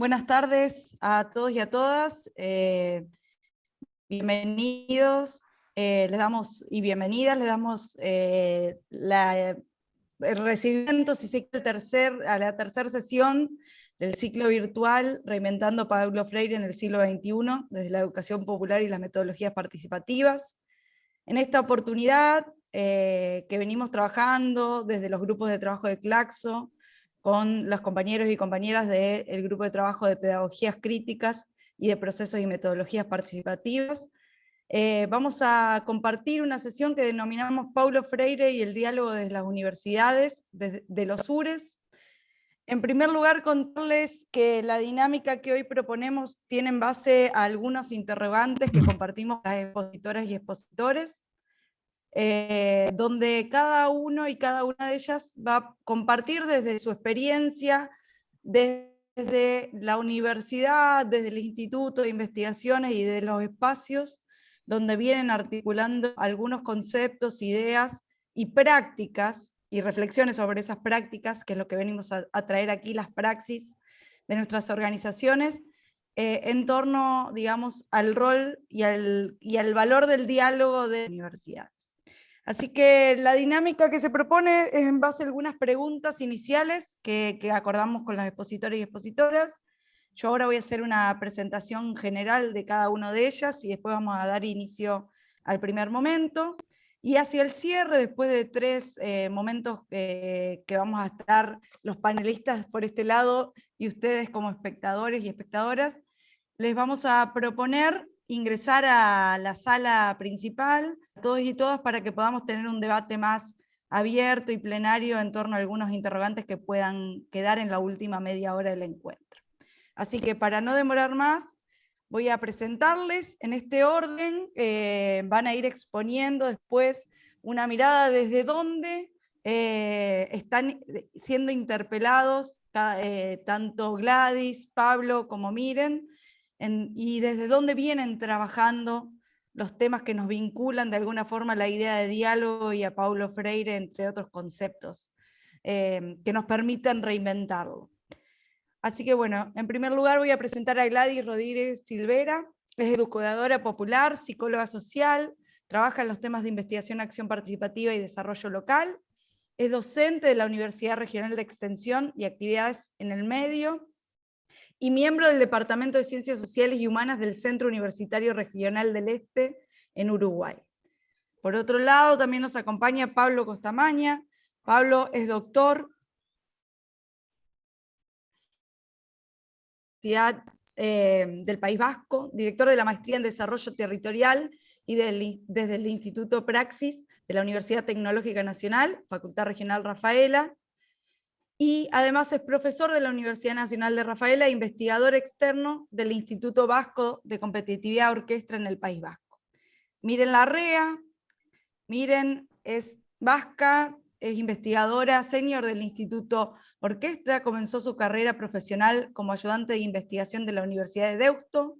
Buenas tardes a todos y a todas. Eh, bienvenidos, eh, les damos, y bienvenidas, les damos eh, el recibimiento, si se tercer, a la tercera sesión del ciclo virtual Reinventando Pablo Freire en el siglo XXI, desde la educación popular y las metodologías participativas. En esta oportunidad, que venimos trabajando desde los grupos de trabajo de Claxo, con los compañeros y compañeras del grupo de trabajo de pedagogías críticas y de procesos y metodologías participativas. Eh, vamos a compartir una sesión que denominamos Paulo Freire y el diálogo de las universidades, de, de los URES. En primer lugar, contarles que la dinámica que hoy proponemos tiene en base a algunos interrogantes que compartimos las expositoras y expositores, eh, donde cada uno y cada una de ellas va a compartir desde su experiencia, desde la universidad, desde el Instituto de Investigaciones y de los espacios, donde vienen articulando algunos conceptos, ideas y prácticas, y reflexiones sobre esas prácticas, que es lo que venimos a, traer aquí, las praxis de nuestras organizaciones, eh, en torno, digamos, al rol y al, y al valor del diálogo de universidades. Así que la dinámica que se propone es en base a algunas preguntas iniciales que, acordamos con los expositores y expositoras. Yo ahora voy a hacer una presentación general de cada una de ellas y después vamos a dar inicio al primer momento. Y hacia el cierre, después de tres eh, momentos que vamos a estar los panelistas por este lado y ustedes como espectadores y espectadoras, les vamos a proponer ingresar a la sala principal, todos y todas, para que podamos tener un debate más abierto y plenario en torno a algunos interrogantes que puedan quedar en la última media hora del encuentro. Así que para no demorar más, voy a presentarles en este orden, eh, van a ir exponiendo después una mirada desde dónde eh, están siendo interpelados eh, tanto Gladys, Pablo como Miren, y desde dónde vienen trabajando los temas que nos vinculan de alguna forma a la idea de diálogo y a Paulo Freire, entre otros conceptos, eh, que nos permiten reinventarlo. Así que bueno, en primer lugar voy a presentar a Gladys Rodríguez Silvera, es educadora popular, psicóloga social, trabaja en los temas de investigación, acción participativa y desarrollo local, es docente de la Universidad Regional de Extensión y Actividades en el Medio, y miembro del Departamento de Ciencias Sociales y Humanas del Centro Universitario Regional del Este en Uruguay. Por otro lado, también nos acompaña Pablo Costamaña. Pablo es doctor eh, del País Vasco, director de la Maestría en Desarrollo Territorial y desde el Instituto Praxis de la Universidad Tecnológica Nacional, Facultad Regional Rafaela, y además es profesor de la Universidad Nacional de Rafaela e investigador externo del Instituto Vasco de Competitividad Orquestra en el País Vasco. Miren la REA, miren, es vasca, es investigadora senior del Instituto Orquestra, comenzó su carrera profesional como ayudante de investigación de la Universidad de Deusto,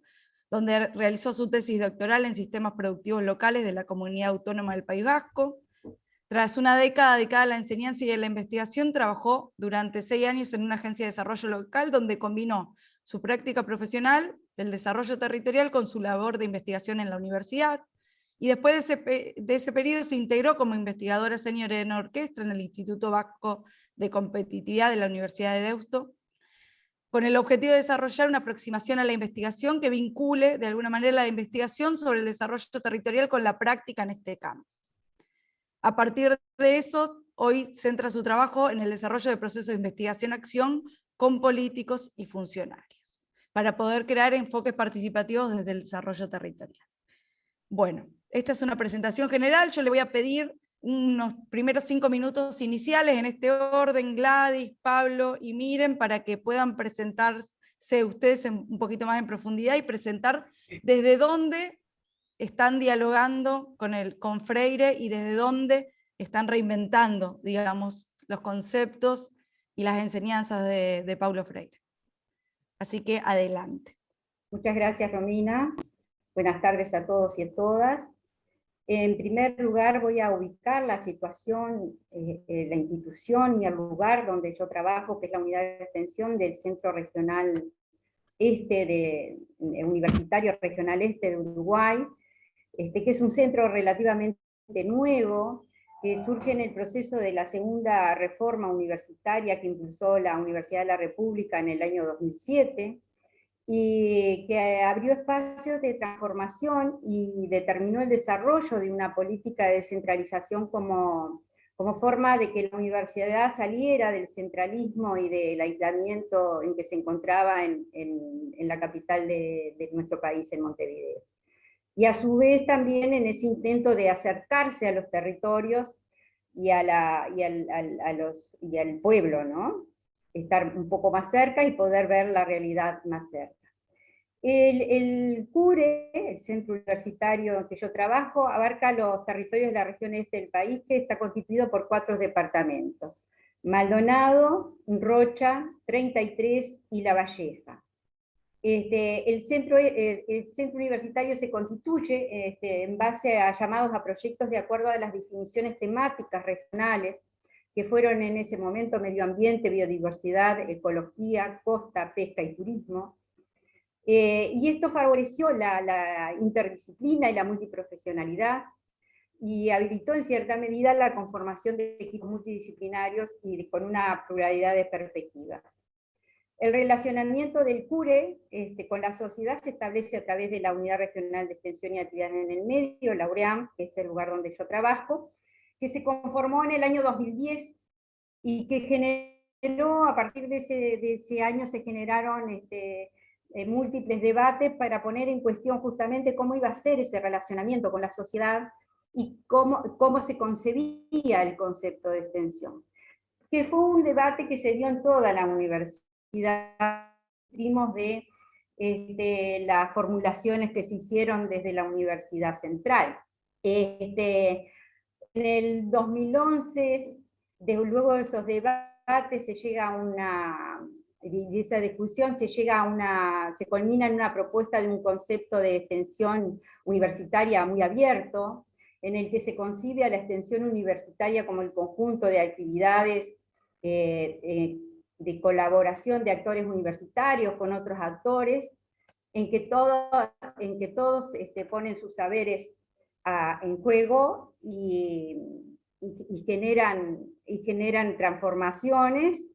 donde realizó su tesis doctoral en sistemas productivos locales de la Comunidad Autónoma del País Vasco, tras una década dedicada a la enseñanza y a la investigación, trabajó durante seis años en una agencia de desarrollo local donde combinó su práctica profesional del desarrollo territorial con su labor de investigación en la universidad, y después de ese, de periodo se integró como investigadora senior en orquesta en el Instituto Vasco de Competitividad de la Universidad de Deusto, con el objetivo de desarrollar una aproximación a la investigación que vincule de alguna manera la investigación sobre el desarrollo territorial con la práctica en este campo. A partir de eso, hoy centra su trabajo en el desarrollo de procesos de investigación-acción con políticos y funcionarios, para poder crear enfoques participativos desde el desarrollo territorial. Bueno, esta es una presentación general, yo le voy a pedir unos primeros cinco minutos iniciales en este orden, Gladys, Pablo y Miren, para que puedan presentarse ustedes un poquito más en profundidad y presentar desde dónde están dialogando con, el, con Freire y desde dónde están reinventando, digamos, los conceptos y las enseñanzas de, de Paulo Freire. Así que adelante. Muchas gracias, Romina. Buenas tardes a todos y a todas. En primer lugar voy a ubicar la situación, eh, eh, la institución y el lugar donde yo trabajo, que es la unidad de extensión del Centro Regional este de, Universitario Regional Este de Uruguay, este, que es un centro relativamente nuevo, que surge en el proceso de la segunda reforma universitaria que impulsó la Universidad de la República en el año 2007, y que abrió espacios de transformación y determinó el desarrollo de una política de descentralización como, como forma de que la universidad saliera del centralismo y del aislamiento en que se encontraba en, en, la capital de, de nuestro país, en Montevideo y a su vez también en ese intento de acercarse a los territorios y, a al, los, y pueblo, ¿no? estar un poco más cerca y poder ver la realidad más cerca. El, el, CURE, el centro universitario en que yo trabajo, abarca los territorios de la región este del país, que está constituido por cuatro departamentos. Maldonado, Rocha, 33 y La Valleja. Este, el, centro, eh, el, centro universitario se constituye este, en base a llamados a proyectos de acuerdo a las definiciones temáticas regionales, que fueron en ese momento medio ambiente, biodiversidad, ecología, costa, pesca y turismo. Eh, y esto favoreció la, la interdisciplina y la multiprofesionalidad, y habilitó en cierta medida la conformación de equipos multidisciplinarios y con una pluralidad de perspectivas. El relacionamiento del CURE este, con la sociedad se establece a través de la Unidad Regional de Extensión y Actividades en el Medio, la UREAM, que es el lugar donde yo trabajo, que se conformó en el año 2010 y que generó, a partir de ese, año se generaron este, eh, múltiples debates para poner en cuestión justamente cómo iba a ser ese relacionamiento con la sociedad y cómo, se concebía el concepto de extensión. Que fue un debate que se dio en toda la universidad de este, las formulaciones que se hicieron desde la Universidad Central. Este, en el 2011, luego de esos debates, se llega a una, de esa discusión se llega a una, se culmina en una propuesta de un concepto de extensión universitaria muy abierto, en el que se concibe a la extensión universitaria como el conjunto de actividades eh, eh, de colaboración de actores universitarios con otros actores, en que, en que todos este, ponen sus saberes ah, en juego y, generan, y generan transformaciones,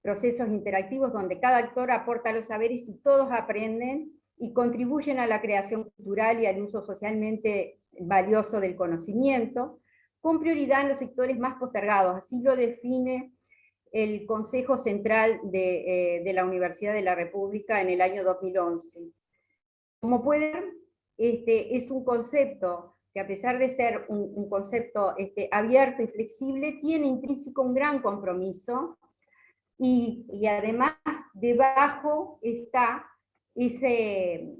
procesos interactivos donde cada actor aporta los saberes y todos aprenden y contribuyen a la creación cultural y al uso socialmente valioso del conocimiento, con prioridad en los sectores más postergados, así lo define el Consejo Central eh, de, la Universidad de la República en el año 2011. Como pueden este, es un concepto que a pesar de ser un, concepto este, abierto y flexible, tiene intrínseco un gran compromiso, y, además debajo está ese,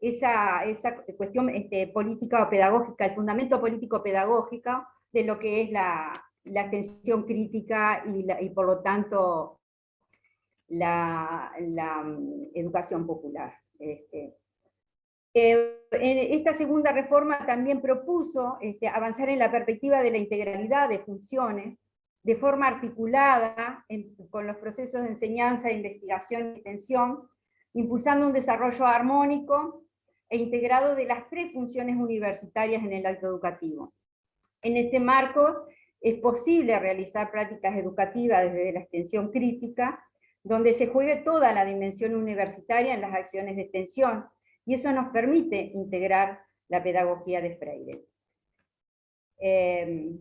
esa, esa cuestión este, política o pedagógica, el fundamento político-pedagógico de lo que es la, la atención crítica y, por lo tanto la, mm, educación popular. Este. Eh, esta segunda reforma también propuso este, avanzar en la perspectiva de la integralidad de funciones, de forma articulada con los procesos de enseñanza, investigación y extensión, impulsando un desarrollo armónico e integrado de las tres funciones universitarias en el acto educativo. En este marco, es posible realizar prácticas educativas desde la extensión crítica, donde se juegue toda la dimensión universitaria en las acciones de extensión, y eso nos permite integrar la pedagogía de Freire. Em,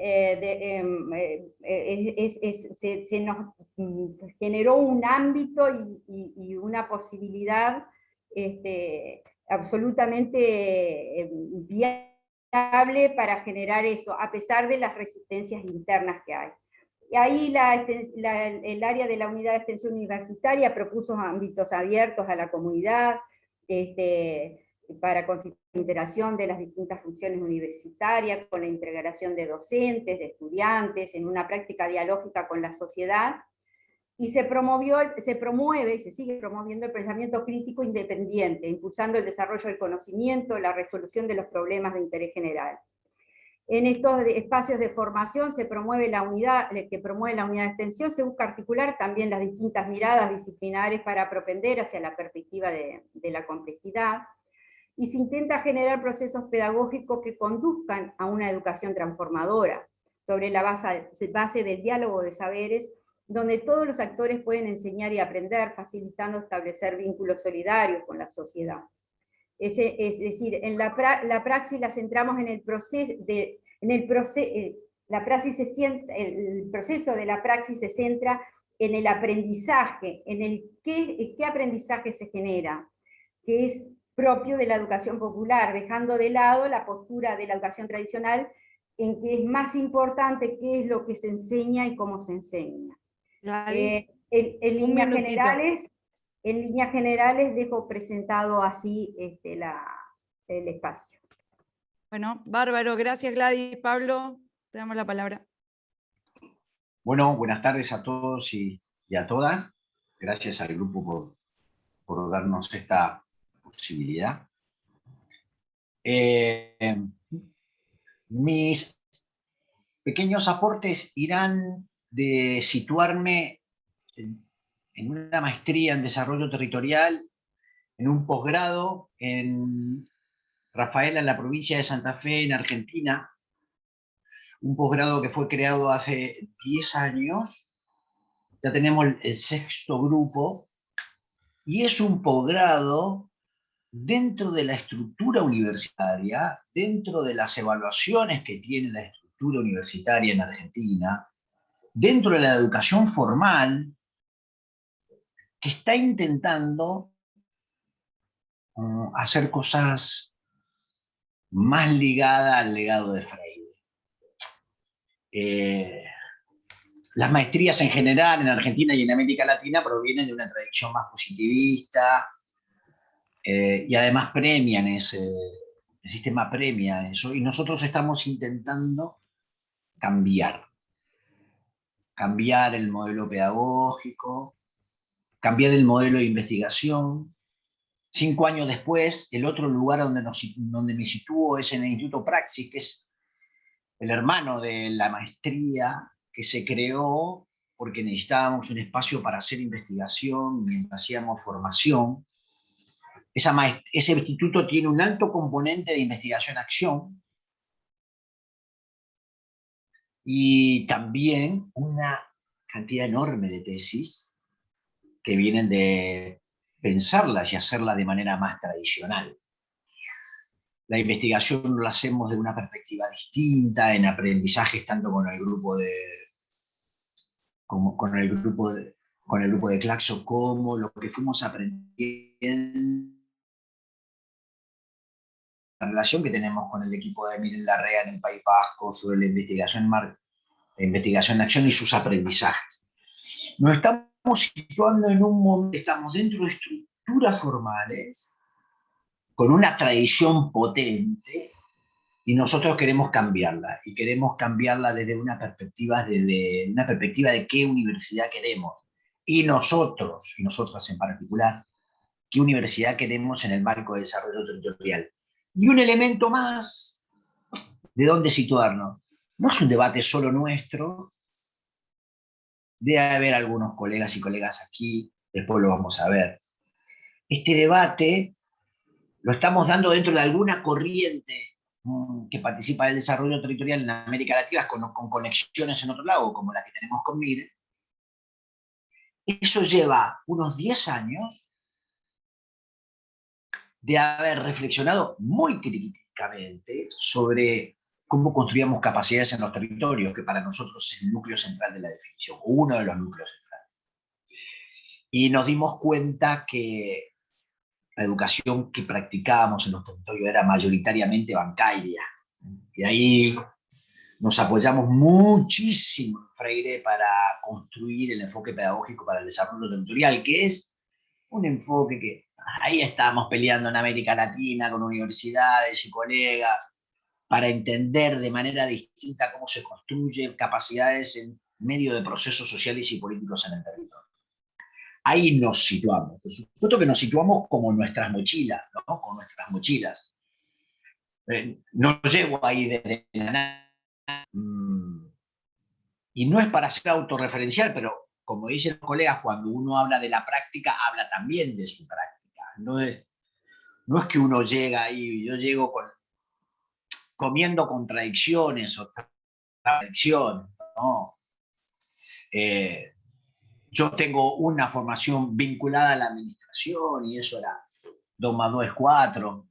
eh, em, eh, se, nos mm, generó un ámbito y, una posibilidad este, absolutamente em, bien para generar eso, a pesar de las resistencias internas que hay. Y ahí el área de la unidad de extensión universitaria propuso ámbitos abiertos a la comunidad, este, para consideración de las distintas funciones universitarias, con la integración de docentes, de estudiantes, en una práctica dialógica con la sociedad, y se, promovió, se promueve y se sigue promoviendo el pensamiento crítico independiente, impulsando el desarrollo del conocimiento, la resolución de los problemas de interés general. En estos espacios de formación se promueve la unidad, que promueve la unidad de extensión, se busca articular también las distintas miradas disciplinares para propender hacia la perspectiva de, de la complejidad, y se intenta generar procesos pedagógicos que conduzcan a una educación transformadora, sobre la base, base del diálogo de saberes, donde todos los actores pueden enseñar y aprender, facilitando establecer vínculos solidarios con la sociedad. Es, decir, en la, la, praxis la centramos en el proceso, de, en el, eh, la praxis se el proceso de la praxis se centra en el aprendizaje, en el qué, qué aprendizaje se genera, que es propio de la educación popular, dejando de lado la postura de la educación tradicional, en que es más importante qué es lo que se enseña y cómo se enseña. Eh, en, líneas generales, en líneas generales dejo presentado así este, la, el espacio. Bueno, bárbaro, gracias Gladys. Pablo, te damos la palabra. Bueno, buenas tardes a todos y, a todas. Gracias al grupo por, por darnos esta posibilidad. Eh, mis pequeños aportes irán de situarme en, una maestría en desarrollo territorial, en un posgrado en Rafaela, en la provincia de Santa Fe, en Argentina, un posgrado que fue creado hace 10 años, ya tenemos el sexto grupo, y es un posgrado dentro de la estructura universitaria, dentro de las evaluaciones que tiene la estructura universitaria en Argentina, dentro de la educación formal, que está intentando uh, hacer cosas más ligadas al legado de Freire. Eh, las maestrías en general en Argentina y en América Latina provienen de una tradición más positivista eh, y además premian ese, sistema premia eso y nosotros estamos intentando cambiar cambiar el modelo pedagógico, cambiar el modelo de investigación. Cinco años después, el otro lugar donde, donde me sitúo es en el Instituto Praxis, que es el hermano de la maestría que se creó porque necesitábamos un espacio para hacer investigación mientras hacíamos formación. ese instituto tiene un alto componente de investigación-acción, y también una cantidad enorme de tesis que vienen de pensarlas y hacerlas de manera más tradicional. La investigación la hacemos de una perspectiva distinta, en aprendizajes tanto con el grupo de como con el grupo de, con el grupo de Claxo, como lo que fuimos aprendiendo relación que tenemos con el equipo de Miren Larrea en el País Vasco sobre la investigación, la investigación en acción y sus aprendizajes. Nos estamos situando en un momento, estamos dentro de estructuras formales, con una tradición potente, y nosotros queremos cambiarla, y queremos cambiarla desde una perspectiva, desde una perspectiva de qué universidad queremos, y nosotros, y nosotras en particular, qué universidad queremos en el marco de desarrollo territorial. Y un elemento más de dónde situarnos. No es un debate solo nuestro, debe haber algunos colegas y colegas aquí, después lo vamos a ver. Este debate lo estamos dando dentro de alguna corriente mm, que participa del desarrollo territorial en América Latina con, con conexiones en otro lado, como la que tenemos con MIRE. Eso lleva unos 10 años de haber reflexionado muy críticamente sobre cómo construíamos capacidades en los territorios, que para nosotros es el núcleo central de la definición, uno de los núcleos centrales. Y nos dimos cuenta que la educación que practicábamos en los territorios era mayoritariamente bancaria. Y ahí nos apoyamos muchísimo en Freire para construir el enfoque pedagógico para el desarrollo territorial, que es un enfoque que ahí estábamos peleando en América Latina con universidades y colegas para entender de manera distinta cómo se construyen capacidades en medio de procesos sociales y políticos en el territorio. Ahí nos situamos. Por supuesto que nos situamos como nuestras mochilas, ¿no? Con nuestras mochilas. eh, no llego ahí desde la nada. Mm, y no es para ser autorreferencial, pero como dicen los colegas, cuando uno habla de la práctica, habla también de su práctica. No es, no es que uno llega ahí, yo llego con, comiendo contradicciones o contradicciones, ¿no? Eh, yo tengo una formación vinculada a la administración y eso era 2 más 2 es 4,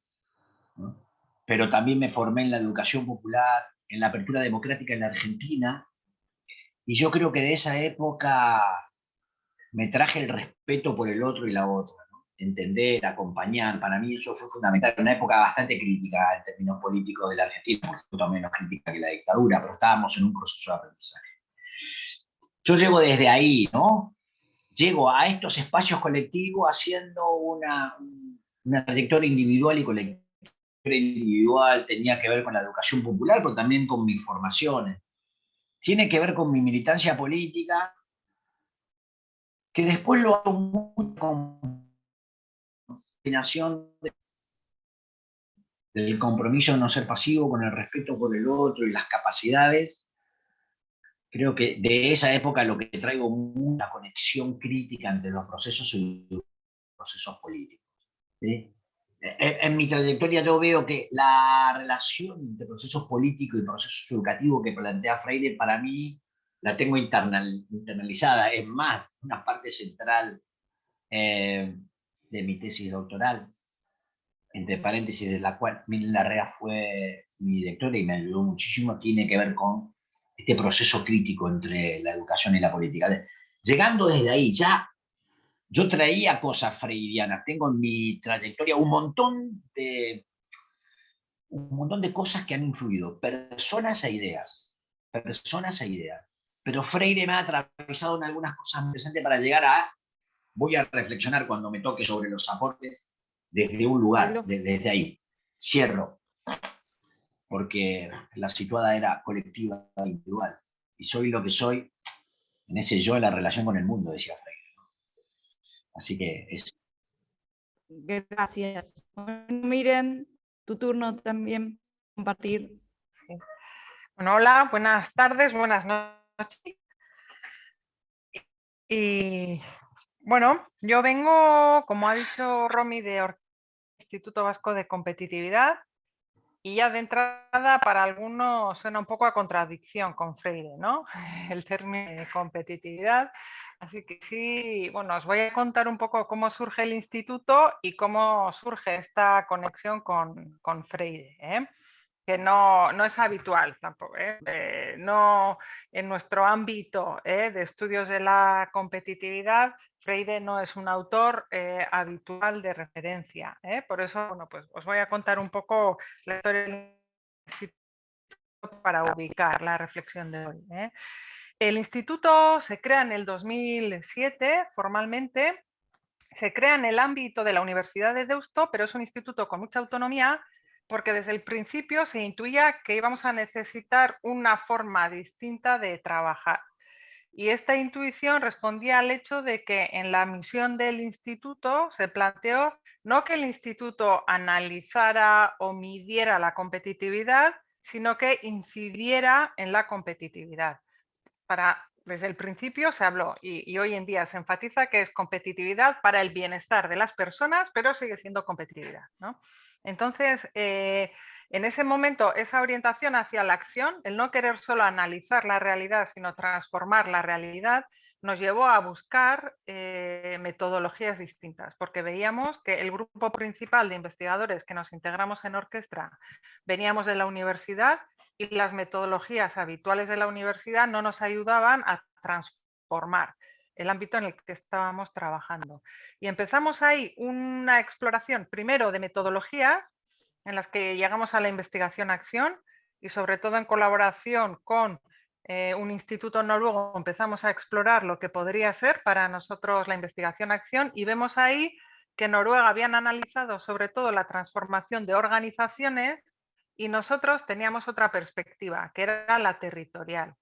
pero también me formé en la educación popular, en la apertura democrática en la Argentina, y yo creo que de esa época me traje el respeto por el otro y la otra, entender, acompañar, para mí eso fue fundamental, una época bastante crítica en términos políticos de la Argentina, por supuesto menos crítica que la dictadura, pero estábamos en un proceso de aprendizaje. Yo llego desde ahí, ¿no? Llego a estos espacios colectivos haciendo una, una trayectoria individual y colectiva. Individual tenía que ver con la educación popular, pero también con mis formaciones. Tiene que ver con mi militancia política, que después lo hago con combinación del compromiso de no ser pasivo, con el respeto por el otro y las capacidades creo que de esa época lo que traigo una conexión crítica entre los procesos y los procesos políticos. En, mi trayectoria yo veo que la relación entre procesos políticos y procesos educativos que plantea Freire para mí la tengo internalizada, es más, una parte central eh, de mi tesis doctoral, entre paréntesis, de la cual Miguel Larrea fue mi directora y me ayudó muchísimo, tiene que ver con este proceso crítico entre la educación y la política. Llegando desde ahí, ya yo traía cosas freirianas, tengo en mi trayectoria un montón de, un montón de cosas que han influido, personas e ideas, personas e ideas. Pero Freire me ha atravesado en algunas cosas interesantes para llegar a, voy a reflexionar cuando me toque sobre los aportes desde un lugar, desde ahí. Cierro porque la situada era colectiva e individual. Y soy lo que soy en ese yo en la relación con el mundo, decía Freire. Así que es... Gracias. miren, tu turno también compartir. Bueno, hola, buenas tardes, buenas noches. Y bueno, yo vengo, como ha dicho Romy, de Instituto Vasco de Competitividad, y ya de entrada para algunos suena un poco a contradicción con Freire, ¿no? El término de competitividad. Así que sí, bueno, os voy a contar un poco cómo surge el instituto y cómo surge esta conexión con, con Freire. ¿eh? Que no, es habitual tampoco. ¿eh? Eh, no en nuestro ámbito ¿eh? de estudios de la competitividad, Freire no es un autor habitual de referencia. Por eso, bueno, pues os voy a contar un poco la historia del instituto para ubicar la reflexión de hoy. El instituto se crea en el 2007 formalmente, se crea en el ámbito de la Universidad de Deusto, pero es un instituto con mucha autonomía porque desde el principio se intuía que íbamos a necesitar una forma distinta de trabajar. Y esta intuición respondía al hecho de que en la misión del instituto se planteó no que el instituto analizara o midiera la competitividad, sino que incidiera en la competitividad. Para, desde el principio se habló y, hoy en día se enfatiza que es competitividad para el bienestar de las personas, pero sigue siendo competitividad. ¿no? Entonces, eh, en ese momento, esa orientación hacia la acción, el no querer solo analizar la realidad, sino transformar la realidad, nos llevó a buscar eh, metodologías distintas, porque veíamos que el grupo principal de investigadores que nos integramos en orquesta veníamos de la universidad y las metodologías habituales de la universidad no nos ayudaban a transformar el ámbito en el que estábamos trabajando. Y empezamos ahí una exploración primero de metodologías en las que llegamos a la investigación-acción y sobre todo en colaboración con eh, un instituto noruego empezamos a explorar lo que podría ser para nosotros la investigación-acción y vemos ahí que Noruega habían analizado sobre todo la transformación de organizaciones y nosotros teníamos otra perspectiva, que era la territorial.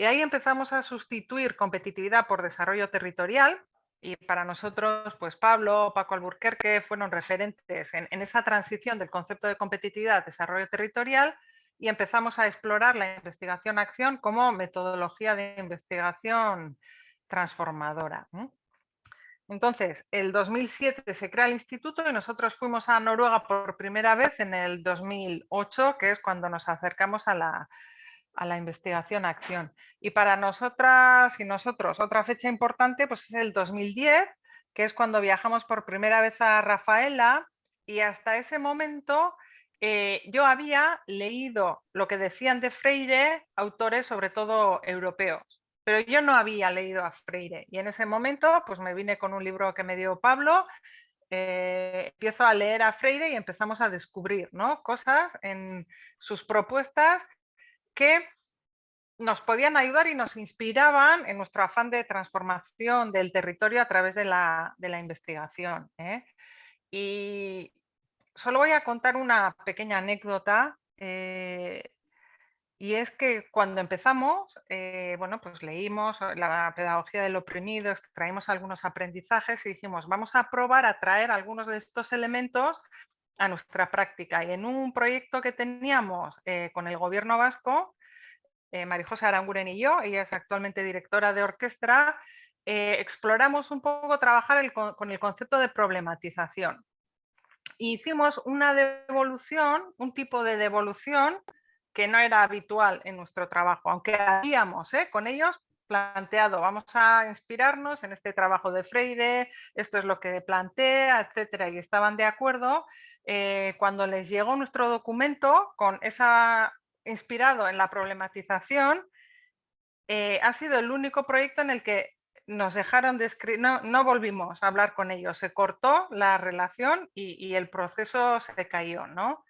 Y ahí empezamos a sustituir competitividad por desarrollo territorial y para nosotros, pues Pablo, Paco Alburquerque fueron referentes en, en esa transición del concepto de competitividad, desarrollo territorial y empezamos a explorar la investigación-acción como metodología de investigación transformadora. Entonces, el 2007 se crea el instituto y nosotros fuimos a Noruega por primera vez en el 2008, que es cuando nos acercamos a la, a la investigación-acción. Y para nosotras y nosotros, otra fecha importante pues es el 2010, que es cuando viajamos por primera vez a Rafaela y hasta ese momento eh, yo había leído lo que decían de Freire autores sobre todo europeos pero yo no había leído a Freire y en ese momento pues me vine con un libro que me dio Pablo, eh, empiezo a leer a Freire y empezamos a descubrir ¿no? cosas en sus propuestas que nos podían ayudar y nos inspiraban en nuestro afán de transformación del territorio a través de la, investigación. ¿eh? Y solo voy a contar una pequeña anécdota eh, y es que cuando empezamos, eh, bueno, pues leímos la pedagogía del oprimido, extraímos algunos aprendizajes y dijimos, vamos a probar a traer algunos de estos elementos a nuestra práctica. Y en un proyecto que teníamos eh, con el gobierno vasco, eh, Marijosa Aranguren y yo, ella es actualmente directora de orquesta, exploramos un poco trabajar con el concepto de problematización. hicimos una devolución, un tipo de devolución que no era habitual en nuestro trabajo, aunque habíamos ¿eh? con ellos planteado, vamos a inspirarnos en este trabajo de Freire, esto es lo que plantea, etcétera, y estaban de acuerdo. Eh, cuando les llegó nuestro documento con esa inspirado en la problematización, eh, ha sido el único proyecto en el que nos dejaron de escribir, no, volvimos a hablar con ellos, se cortó la relación y, y el proceso se cayó, ¿no?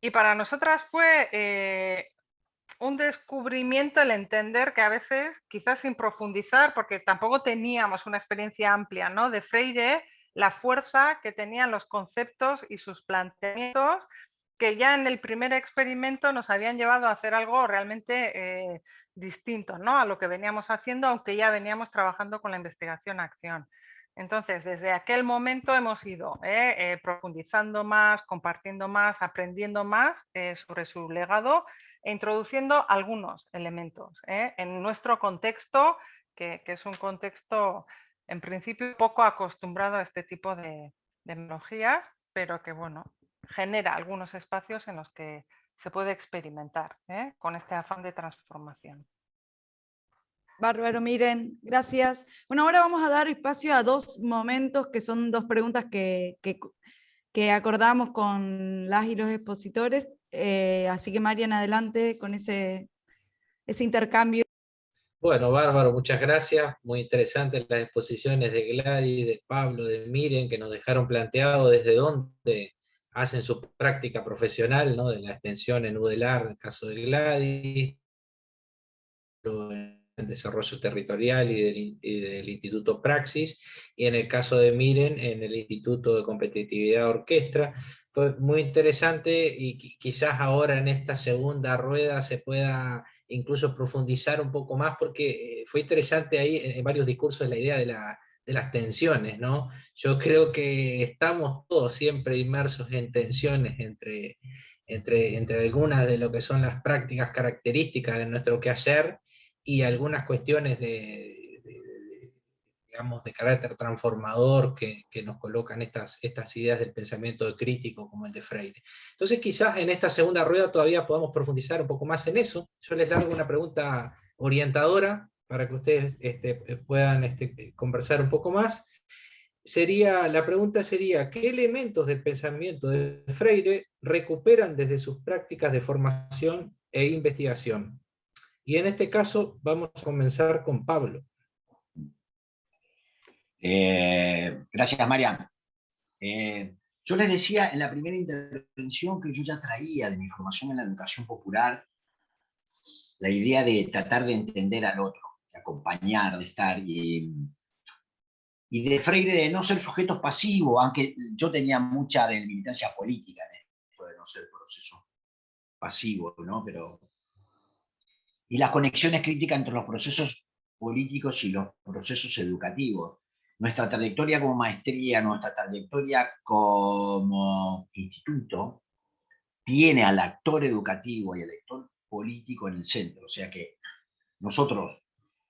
Y para nosotras fue eh, un descubrimiento el entender que a veces, quizás sin profundizar, porque tampoco teníamos una experiencia amplia ¿no? de Freire, la fuerza que tenían los conceptos y sus planteamientos que ya en el primer experimento nos habían llevado a hacer algo realmente eh, distinto ¿no? a lo que veníamos haciendo, aunque ya veníamos trabajando con la investigación-acción. Entonces, desde aquel momento hemos ido eh, eh, profundizando más, compartiendo más, aprendiendo más sobre su legado e introduciendo algunos elementos en nuestro contexto, que, es un contexto en principio poco acostumbrado a este tipo de, tecnologías, pero que bueno, genera algunos espacios en los que se puede experimentar con este afán de transformación. Bárbaro, miren, gracias. Bueno, ahora vamos a dar espacio a dos momentos que son dos preguntas que, que, acordamos con las y los expositores. Eh, así que Marian, adelante con ese, ese intercambio. Bueno, Bárbaro, muchas gracias. Muy interesantes las exposiciones de Gladys, de Pablo, de Miren, que nos dejaron planteado desde dónde hacen su práctica profesional, ¿no? de la extensión en UDELAR, en el caso de Gladys, desarrollo territorial y del, Instituto Praxis, y en el caso de Miren, en el Instituto de Competitividad Orquestra. Fue muy interesante y quizás ahora en esta segunda rueda se pueda incluso profundizar un poco más, porque eh, fue interesante ahí en varios discursos la idea de, la, de las tensiones, ¿no? Yo creo que estamos todos siempre inmersos en tensiones entre, entre, entre algunas de lo que son las prácticas características de nuestro quehacer y algunas cuestiones de, digamos, de carácter transformador que, nos colocan estas, estas ideas del pensamiento crítico como el de Freire. Entonces quizás en esta segunda rueda todavía podamos profundizar un poco más en eso. Yo les largo una pregunta orientadora para que ustedes este, puedan este, conversar un poco más. Sería, la pregunta sería, ¿qué elementos del pensamiento de Freire recuperan desde sus prácticas de formación e investigación? Y en este caso vamos a comenzar con Pablo. Eh, gracias, Marian. Eh, yo les decía en la primera intervención que yo ya traía de mi formación en la educación popular la idea de tratar de entender al otro, de acompañar, de estar, y, de Freire de no ser sujetos pasivos, aunque yo tenía mucha de militancia política en esto de no ser proceso pasivo, ¿no? Pero y las conexiones críticas entre los procesos políticos y los procesos educativos. Nuestra trayectoria como maestría, nuestra trayectoria como instituto, tiene al actor educativo y al actor político en el centro. O sea que nosotros,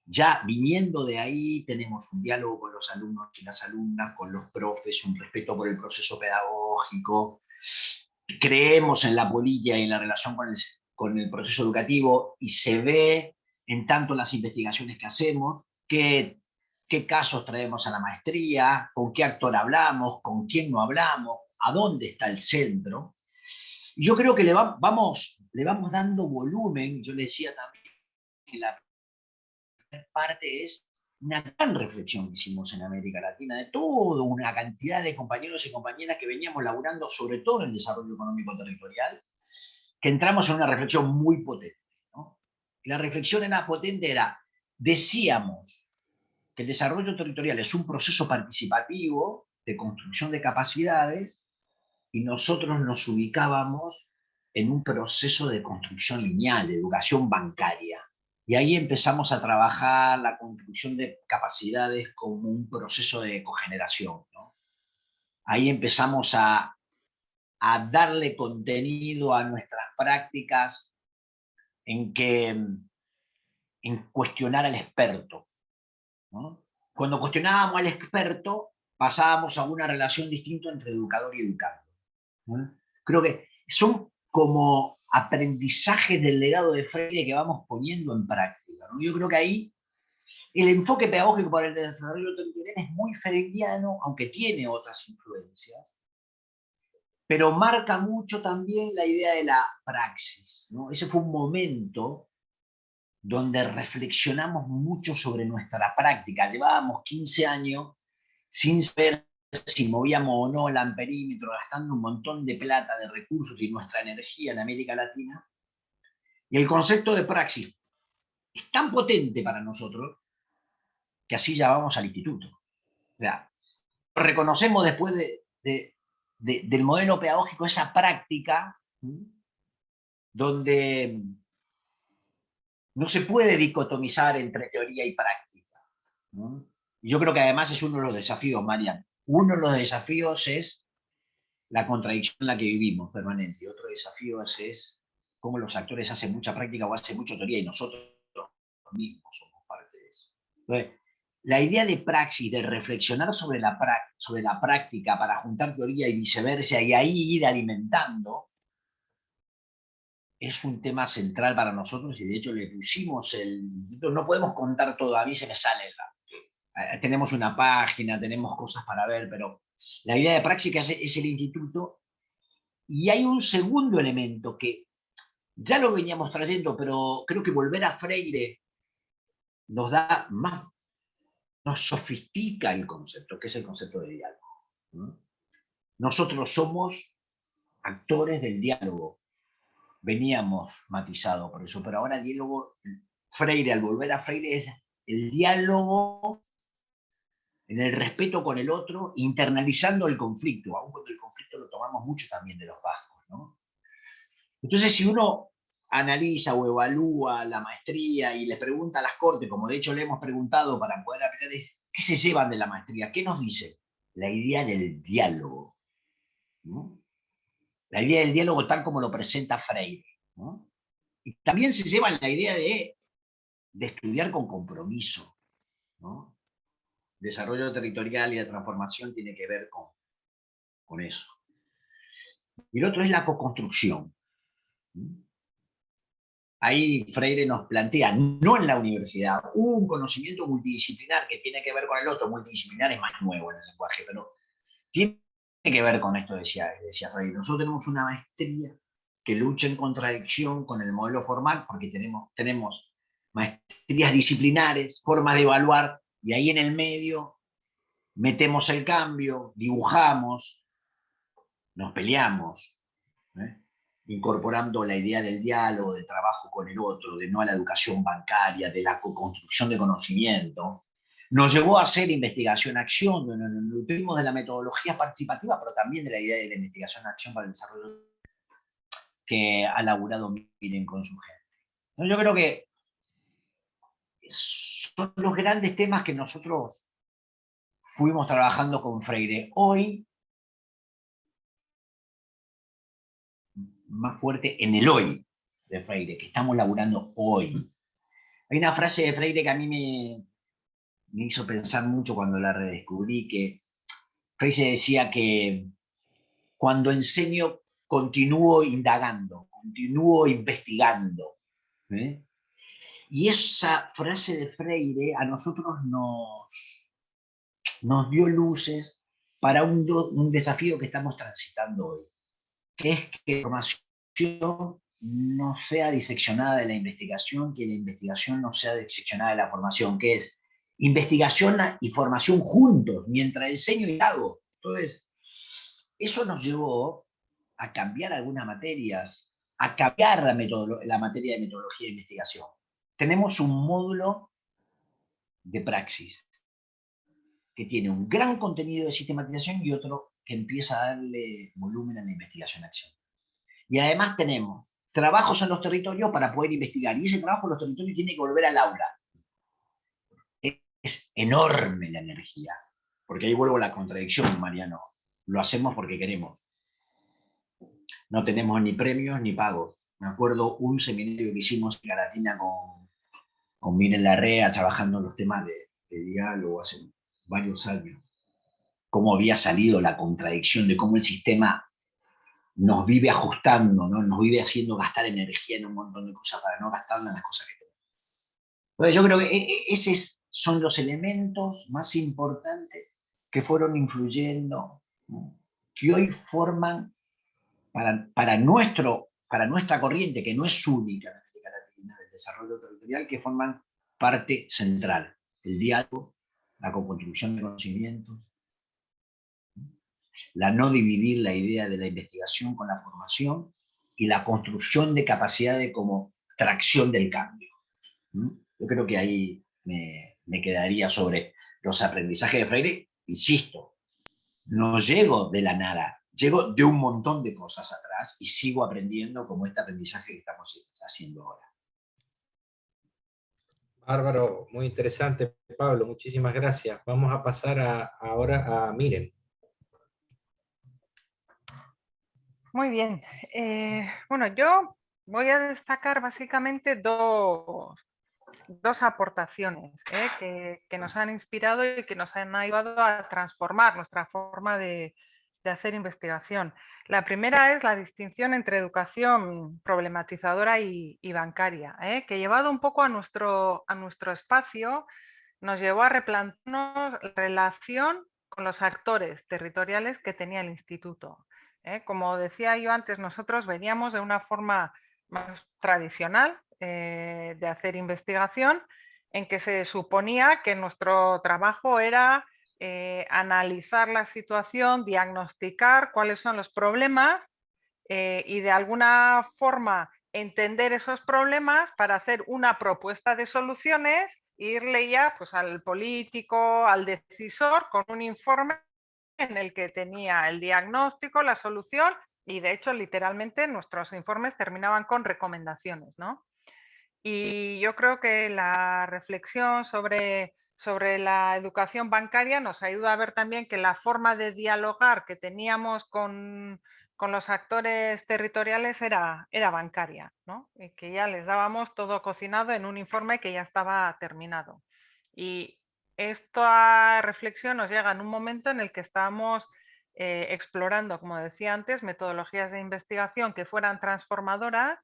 ya viniendo de ahí, tenemos un diálogo con los alumnos y las alumnas, con los profes, un respeto por el proceso pedagógico, creemos en la política y en la relación con el, con el proceso educativo y se ve en tanto las investigaciones que hacemos, qué, qué casos traemos a la maestría, con qué actor hablamos, con quién no hablamos, a dónde está el centro. Yo creo que le, vamos, le vamos dando volumen, yo le decía también que la primera parte es una gran reflexión que hicimos en América Latina, de toda una cantidad de compañeros y compañeras que veníamos laburando sobre todo en el desarrollo económico territorial, que entramos en una reflexión muy potente. La reflexión era potente, era, decíamos el desarrollo territorial es un proceso participativo de construcción de capacidades y nosotros nos ubicábamos en un proceso de construcción lineal, de educación bancaria. Y ahí empezamos a trabajar la construcción de capacidades como un proceso de cogeneración. Ahí empezamos a, a darle contenido a nuestras prácticas en que en cuestionar al experto. Cuando cuestionábamos al experto, pasábamos a una relación distinta entre educador y educando. Creo que son como aprendizajes del legado de Freire que vamos poniendo en práctica. Yo creo que ahí el enfoque pedagógico para el desarrollo territorial es muy freireano, aunque tiene otras influencias, pero marca mucho también la idea de la praxis. ¿no? Ese fue un momento donde reflexionamos mucho sobre nuestra práctica. Llevábamos 15 años sin saber si movíamos o no el amperímetro, gastando un montón de plata, de recursos y nuestra energía en América Latina. Y el concepto de praxis es tan potente para nosotros que así ya vamos al instituto. O sea, reconocemos después de del modelo pedagógico, esa práctica, donde no se puede dicotomizar entre teoría y práctica. Yo creo que además es uno de los desafíos, Marian. Uno de los desafíos es la contradicción en la que vivimos permanente. Y otro desafío es, cómo los actores hacen mucha práctica o hacen mucha teoría y nosotros mismos somos parte de eso. La idea de praxis, de reflexionar sobre la práctica para juntar teoría y viceversa y ahí ir alimentando, es un tema central para nosotros y de hecho le pusimos el... No podemos contar todo, a mí se me sale. Eh, tenemos una página, tenemos cosas para ver, pero la idea de es, es el instituto y hay un segundo elemento que ya lo veníamos trayendo, pero creo que volver a Freire nos da más nos sofistica el concepto, que es el concepto de diálogo. Nosotros somos actores del diálogo. Veníamos matizados por eso, pero ahora el diálogo, Freire, al volver a Freire, es el diálogo en el respeto con el otro, internalizando el conflicto, aun cuando el conflicto lo tomamos mucho también de los vascos. Entonces, si uno analiza o evalúa la maestría y le pregunta a las cortes, como de hecho le hemos preguntado para poder aprender, ¿qué se llevan de la maestría? ¿Qué nos dice? La idea del diálogo. La idea del diálogo tal como lo presenta Freire. También se llevan la idea de, estudiar con compromiso. Desarrollo territorial y la transformación tiene que ver con, con eso. Y el otro es la co-construcción. Ahí Freire nos plantea, no en la universidad, un conocimiento multidisciplinar que tiene que ver con el otro, multidisciplinar es más nuevo en el lenguaje, pero tiene que ver con esto, decía, decía. Nosotros tenemos una maestría que lucha en contradicción con el modelo formal, porque tenemos, tenemos maestrías disciplinares, formas de evaluar, y ahí en el medio metemos el cambio, dibujamos, nos peleamos. ¿eh? incorporando la idea del diálogo, de trabajo con el otro, de no a la educación bancaria, de la co-construcción de conocimiento, nos llevó a hacer investigación-acción, nutrimos de la metodología participativa, pero también de la idea de la investigación-acción para el desarrollo que ha laburado Miren con su gente. Yo creo que son los grandes temas que nosotros fuimos trabajando con Freire. Hoy, más fuerte en el hoy de Freire, que estamos laburando hoy. Hay una frase de Freire que a mí me, me hizo pensar mucho cuando la redescubrí, que Freire decía que cuando enseño continúo indagando, continúo investigando. ¿eh? Y esa frase de Freire a nosotros nos, nos dio luces para un, un desafío que estamos transitando hoy, que es que la información no sea diseccionada de la investigación, que la investigación no sea diseccionada de la formación, que es investigación y formación juntos, mientras enseño y hago. Entonces, eso nos llevó a cambiar algunas materias, a cambiar la, materia de metodología de investigación. Tenemos un módulo de praxis que tiene un gran contenido de sistematización y otro que empieza a darle volumen a la investigación-acción. Y además tenemos trabajos en los territorios para poder investigar, y ese trabajo en los territorios tiene que volver al aula. Es enorme la energía, porque ahí vuelvo a la contradicción, Mariano. Lo hacemos porque queremos no tenemos ni premios ni pagos. Me acuerdo un seminario que hicimos en Garatina con, con Miren Larrea, trabajando en los temas de, diálogo hace varios años. Cómo había salido la contradicción de cómo el sistema nos vive ajustando, ¿no? nos vive haciendo gastar energía en un montón de cosas para no gastarla en las cosas que tenemos. Entonces yo creo que e, e, esos son los elementos más importantes que fueron influyendo, que hoy forman para, nuestro, para nuestra corriente, que no es única en América Latina, del desarrollo territorial, que forman parte central. El diálogo, la co-construcción de conocimientos, la no dividir la idea de la investigación con la formación y la construcción de capacidades como tracción del cambio. Yo creo que ahí me, me quedaría sobre los aprendizajes de Freire, insisto, no llego de la nada, llego de un montón de cosas atrás y sigo aprendiendo como este aprendizaje que estamos haciendo ahora. Bárbaro, muy interesante, Pablo, muchísimas gracias. Vamos a pasar ahora a Miren. Muy bien. Eh, bueno, yo voy a destacar básicamente dos, dos aportaciones ¿eh? que, que, nos han inspirado y que nos han ayudado a transformar nuestra forma de, de hacer investigación. La primera es la distinción entre educación problematizadora y, bancaria, ¿eh? que llevado un poco a nuestro, a nuestro espacio, nos llevó a replantearnos la relación con los actores territoriales que tenía el instituto. ¿eh? Como decía yo antes, nosotros veníamos de una forma más tradicional eh, de hacer investigación, en que se suponía que nuestro trabajo era eh, analizar la situación, diagnosticar cuáles son los problemas eh, y de alguna forma entender esos problemas para hacer una propuesta de soluciones e irle ya pues, al político, al decisor con un informe en el que tenía el diagnóstico, la solución y de hecho literalmente nuestros informes terminaban con recomendaciones. ¿no? Y yo creo que la reflexión sobre sobre la educación bancaria nos ayuda a ver también que la forma de dialogar que teníamos con, los actores territoriales era, era bancaria, ¿no? y que ya les dábamos todo cocinado en un informe que ya estaba terminado. Y esta reflexión nos llega en un momento en el que estábamos eh, explorando, como decía antes, metodologías de investigación que fueran transformadoras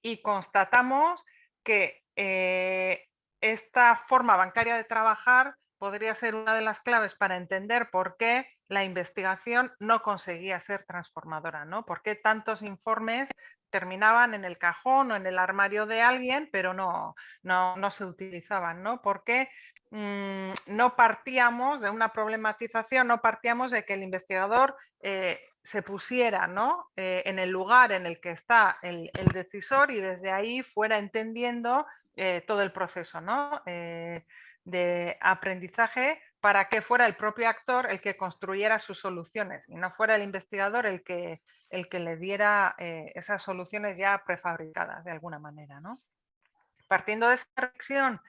y constatamos que eh, esta forma bancaria de trabajar podría ser una de las claves para entender por qué la investigación no conseguía ser transformadora, ¿no? ¿Por qué tantos informes terminaban en el cajón o en el armario de alguien, pero no, no, se utilizaban, ¿no? ¿Por qué mm, no partíamos de una problematización, no partíamos de que el investigador eh, se pusiera ¿no? Eh, en el lugar en el que está el, decisor y desde ahí fuera entendiendo eh, todo el proceso ¿no? De aprendizaje para que fuera el propio actor el que construyera sus soluciones y no fuera el investigador el que, el que le diera esas soluciones ya prefabricadas de alguna manera. ¿no? Partiendo de esa reflexión,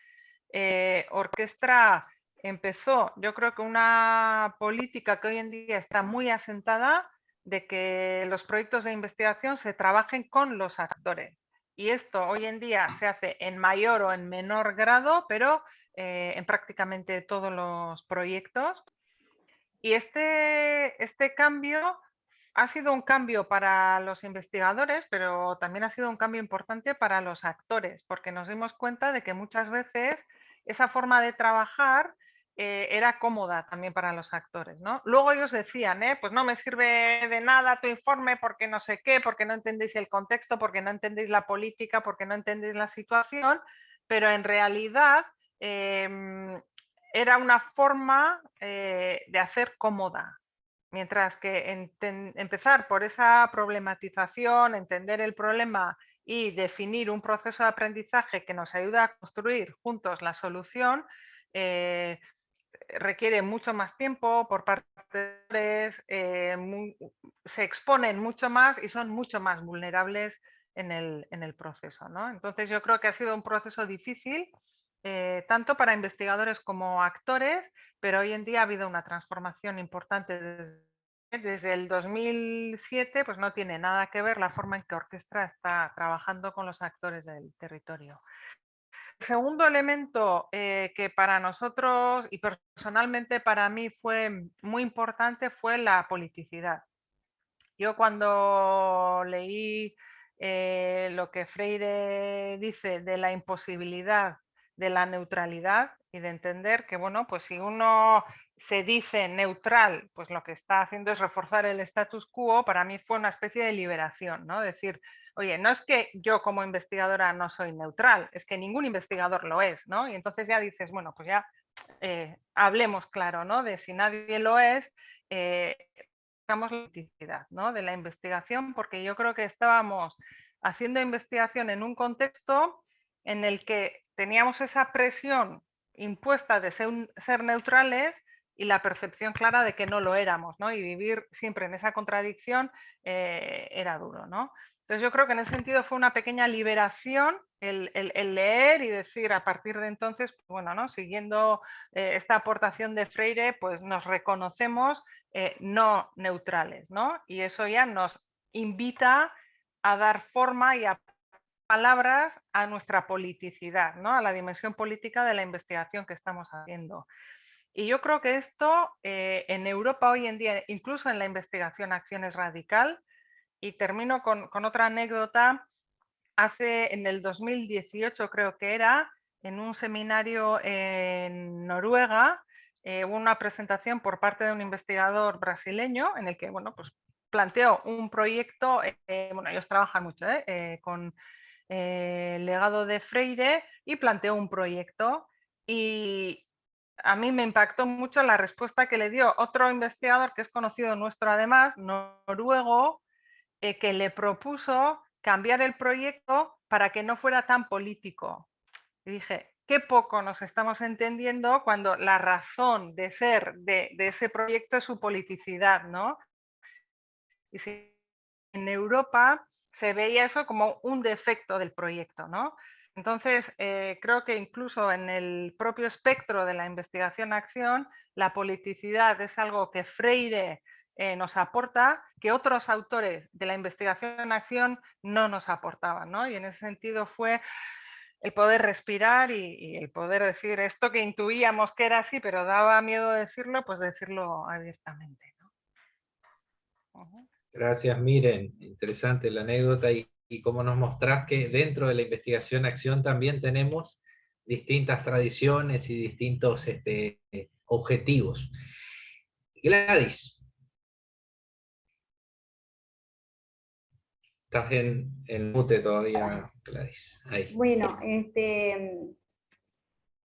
Orquestra empezó, yo creo que una política que hoy en día está muy asentada de que los proyectos de investigación se trabajen con los actores. Y esto hoy en día se hace en mayor o en menor grado, pero eh, en prácticamente todos los proyectos. Y este, este cambio ha sido un cambio para los investigadores, pero también ha sido un cambio importante para los actores, porque nos dimos cuenta de que muchas veces esa forma de trabajar eh, era cómoda también para los actores. ¿no? Luego ellos decían, ¿eh? pues no me sirve de nada tu informe porque no sé qué, porque no entendéis el contexto, porque no entendéis la política, porque no entendéis la situación, pero en realidad em, era una forma eh, de hacer cómoda. Mientras que empezar por esa problematización, entender el problema y definir un proceso de aprendizaje que nos ayuda a construir juntos la solución, eh, requiere mucho más tiempo por parte de eh, se exponen mucho más y son mucho más vulnerables en el, en el proceso. ¿no? Entonces yo creo que ha sido un proceso difícil, eh, tanto para investigadores como actores, pero hoy en día ha habido una transformación importante desde, desde el 2007, pues no tiene nada que ver la forma en que Orquestra está trabajando con los actores del territorio segundo elemento eh, que para nosotros y personalmente para mí fue muy importante fue la politicidad. Yo cuando leí eh, lo que Freire dice de la imposibilidad de la neutralidad y de entender que, bueno, pues si uno se dice neutral, pues lo que está haciendo es reforzar el status quo, para mí fue una especie de liberación, ¿no? Decir, oye, no es que yo como investigadora no soy neutral, es que ningún investigador lo es, ¿no? Y entonces ya dices, bueno, pues ya eh, hablemos claro, ¿no? De si nadie lo es, eh, la identidad ¿no? de la investigación, porque yo creo que estábamos haciendo investigación en un contexto en el que teníamos esa presión impuesta de ser, neutrales y la percepción clara de que no lo éramos, ¿no? Y vivir siempre en esa contradicción eh, era duro, ¿no? Entonces yo creo que en ese sentido fue una pequeña liberación el, leer y decir a partir de entonces, pues bueno, ¿no? siguiendo eh, esta aportación de Freire, pues nos reconocemos eh, no neutrales, ¿no? Y eso ya nos invita a dar forma y a palabras a nuestra politicidad, ¿no? a la dimensión política de la investigación que estamos haciendo. Y yo creo que esto eh, en Europa hoy en día, incluso en la investigación acciones radical, y termino con, otra anécdota. Hace en el 2018 creo que era, en un seminario en Noruega, eh, hubo una presentación por parte de un investigador brasileño en el que bueno, pues planteó un proyecto, eh, bueno, ellos trabajan mucho con el legado de Freire y planteó un proyecto y a mí me impactó mucho la respuesta que le dio otro investigador que es conocido nuestro además, noruego, eh, que le propuso cambiar el proyecto para que no fuera tan político. Y dije, qué poco nos estamos entendiendo cuando la razón de ser de, ese proyecto es su politicidad, ¿no? Y si en Europa se veía eso como un defecto del proyecto, ¿no? Entonces, eh, creo que incluso en el propio espectro de la investigación-acción, la politicidad es algo que Freire eh, nos aporta que otros autores de la investigación en acción no nos aportaban. ¿no? Y en ese sentido fue el poder respirar y, el poder decir esto que intuíamos que era así, pero daba miedo decirlo, pues decirlo abiertamente. Gracias, Miren. Interesante la anécdota y, y como nos mostrás que dentro de la investigación acción también tenemos distintas tradiciones y distintos este, objetivos. Gladys, Estás en, en mute todavía, Gladys. Bueno, este,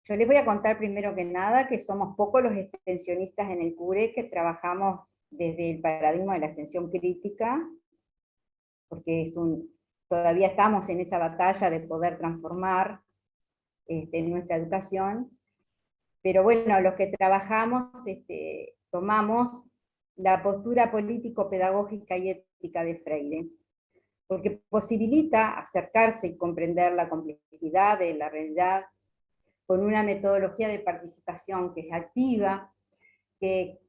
yo les voy a contar primero que nada que somos pocos los extensionistas en el CURE que trabajamos desde el paradigma de la extensión crítica, porque es un, todavía estamos en esa batalla de poder transformar este, nuestra educación, pero bueno, los que trabajamos este, tomamos la postura político-pedagógica y ética de Freire porque posibilita acercarse y comprender la complejidad de la realidad, con una metodología de participación que es activa, que,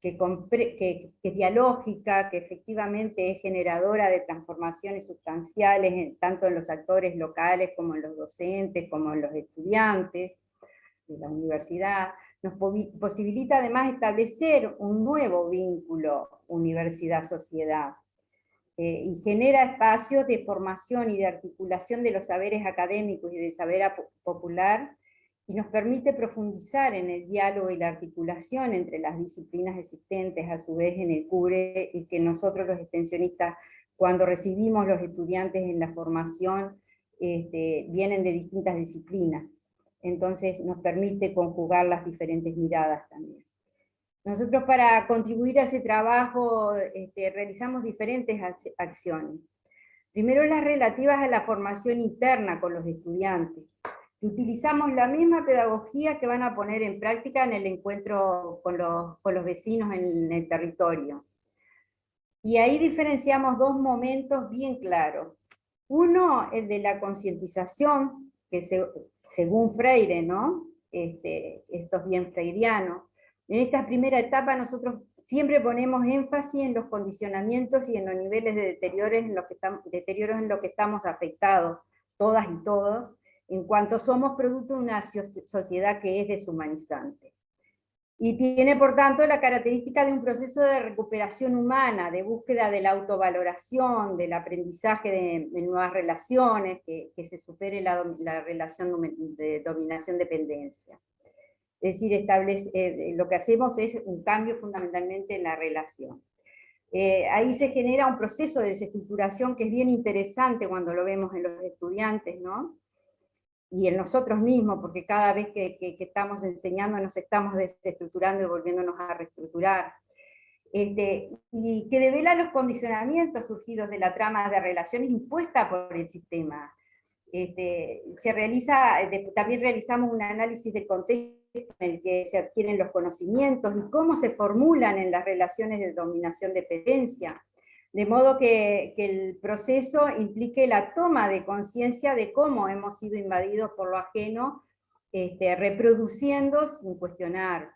que, es dialógica, que efectivamente es generadora de transformaciones sustanciales, tanto en los actores locales como en los docentes, como en los estudiantes de la universidad, nos posibilita además establecer un nuevo vínculo universidad-sociedad, eh, y genera espacios de formación y de articulación de los saberes académicos y del saber popular, y nos permite profundizar en el diálogo y la articulación entre las disciplinas existentes a su vez en el CURE, y que nosotros los extensionistas, cuando recibimos los estudiantes en la formación, este, vienen de distintas disciplinas. Entonces nos permite conjugar las diferentes miradas también. Nosotros para contribuir a ese trabajo este, realizamos diferentes acciones. Primero las relativas a la formación interna con los estudiantes. Utilizamos la misma pedagogía que van a poner en práctica en el encuentro con los, con los vecinos en el territorio. Y ahí diferenciamos dos momentos bien claros. Uno, el de la concientización, que según Freire, ¿no? Este, esto es bien freiriano, en esta primera etapa nosotros siempre ponemos énfasis en los condicionamientos y en los niveles de deterioros en los que estamos, deterioros en los que estamos afectados, todas y todos, en cuanto somos producto de una sociedad que es deshumanizante. Y tiene, por tanto, la característica de un proceso de recuperación humana, de búsqueda de la autovaloración, del aprendizaje de, nuevas relaciones, que, se supere la, la relación de dominación-dependencia. Es decir, establece, eh, lo que hacemos es un cambio fundamentalmente en la relación. Eh, ahí se genera un proceso de desestructuración que es bien interesante cuando lo vemos en los estudiantes, ¿no? Y en nosotros mismos, porque cada vez que, estamos enseñando nos estamos desestructurando y volviéndonos a reestructurar. Este, y que devela los condicionamientos surgidos de la trama de relaciones impuesta por el sistema. Este, se realiza, también realizamos un análisis del contexto en el que se adquieren los conocimientos y cómo se formulan en las relaciones de dominación-dependencia, de modo que, el proceso implique la toma de conciencia de cómo hemos sido invadidos por lo ajeno, este, reproduciendo sin cuestionar.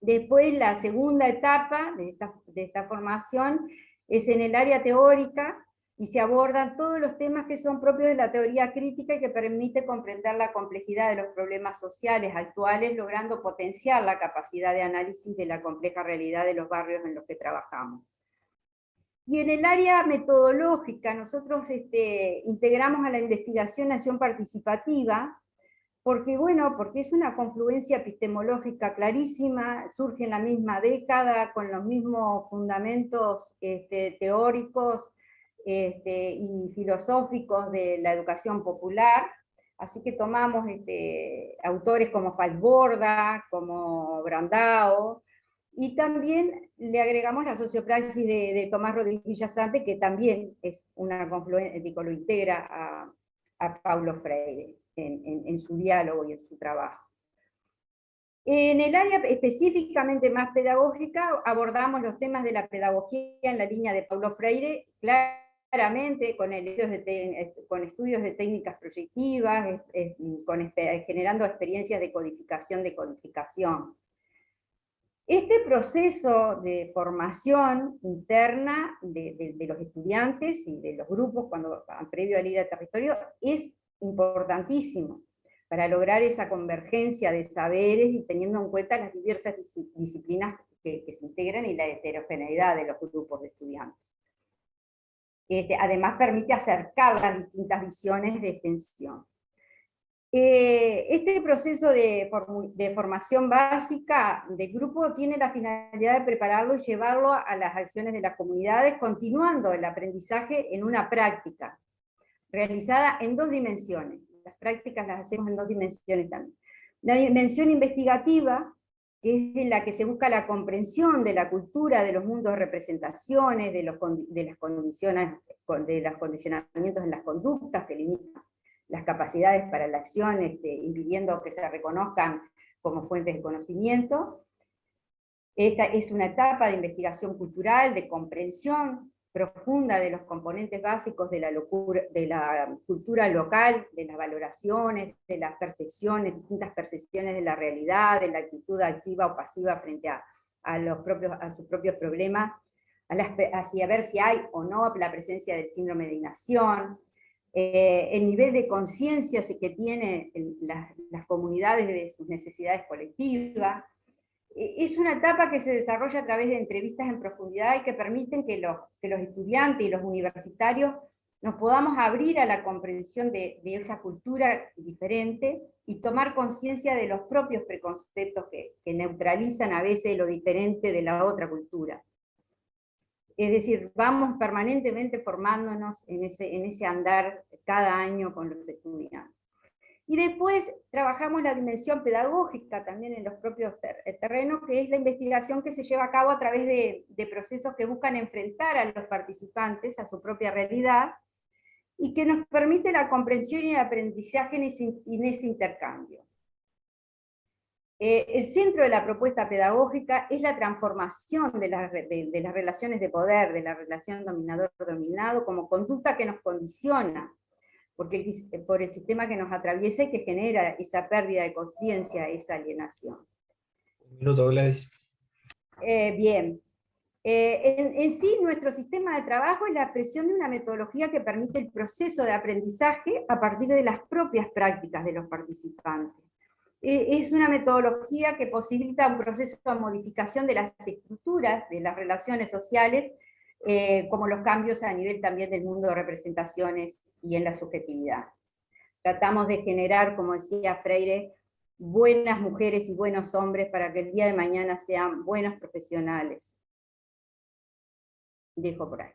Después la segunda etapa de esta, de esta formación es en el área teórica, y se abordan todos los temas que son propios de la teoría crítica y que permite comprender la complejidad de los problemas sociales actuales, logrando potenciar la capacidad de análisis de la compleja realidad de los barrios en los que trabajamos. Y en el área metodológica, nosotros este, integramos a la investigación acción participativa, porque bueno, porque es una confluencia epistemológica clarísima, surge en la misma década, con los mismos fundamentos este, teóricos, este, y filosóficos de la educación popular, así que tomamos autores como Falsborda, como Brandao, y también le agregamos la sociopraxis de, Tomás Rodríguez Villasante, que también es una confluencia, lo integra a, Paulo Freire en, su diálogo y en su trabajo. En el área específicamente más pedagógica, abordamos los temas de la pedagogía en la línea de Paulo Freire, claramente con, con estudios de técnicas proyectivas, con, generando experiencias de codificación de codificación. Este proceso de formación interna de, los estudiantes y de los grupos cuando previo al ir al territorio es importantísimo para lograr esa convergencia de saberes y teniendo en cuenta las diversas disciplinas que se integran y la heterogeneidad de los grupos de estudiantes. Este, además permite acercar las distintas visiones de extensión. Eh, este proceso de, formación básica del grupo tiene la finalidad de prepararlo y llevarlo a las acciones de las comunidades, continuando el aprendizaje en una práctica, realizada en dos dimensiones. Las prácticas las hacemos en dos dimensiones también. La dimensión investigativa, que es en la que se busca la comprensión de la cultura, de los mundos de representaciones, de de las condiciones, de los condicionamientos en las conductas que limitan las capacidades para la acción, este, impidiendo que se reconozcan como fuentes de conocimiento. Esta es una etapa de investigación cultural, de comprensión, profunda de los componentes básicos de la, locura, de la cultura local, de las valoraciones, de las percepciones, distintas percepciones de la realidad, de la actitud activa o pasiva frente a, los propios, a sus propios problemas, hacia ver si hay o no la presencia del síndrome de inacción, eh, el nivel de conciencia que tienen las, comunidades de sus necesidades colectivas, e, es una etapa que se desarrolla a través de entrevistas en profundidad y que permiten que los estudiantes y los universitarios nos podamos abrir a la comprensión de, esa cultura diferente y tomar conciencia de los propios preconceptos que, neutralizan a veces lo diferente de la otra cultura. Es decir, vamos permanentemente formándonos en ese, andar cada año con los estudiantes. Y después trabajamos la dimensión pedagógica también en los propios eh, terrenos, que es la investigación que se lleva a cabo a través de, procesos que buscan enfrentar a los participantes a su propia realidad, y que nos permite la comprensión y el aprendizaje en ese, intercambio. Eh, el centro de la propuesta pedagógica es la transformación de, de las relaciones de poder, de la relación dominador-dominado, como conducta que nos condiciona, porque por el sistema que nos atraviesa y que genera esa pérdida de conciencia, esa alienación. Un minuto, Gladys. Eh, bien. Eh, en, sí, nuestro sistema de trabajo es la expresión de una metodología que permite el proceso de aprendizaje a partir de las propias prácticas de los participantes. Eh, es una metodología que posibilita un proceso de modificación de las estructuras de las relaciones sociales eh, como los cambios a nivel también del mundo de representaciones y en la subjetividad. Tratamos de generar, como decía Freire, buenas mujeres y buenos hombres para que el día de mañana sean buenos profesionales. Dejo por ahí.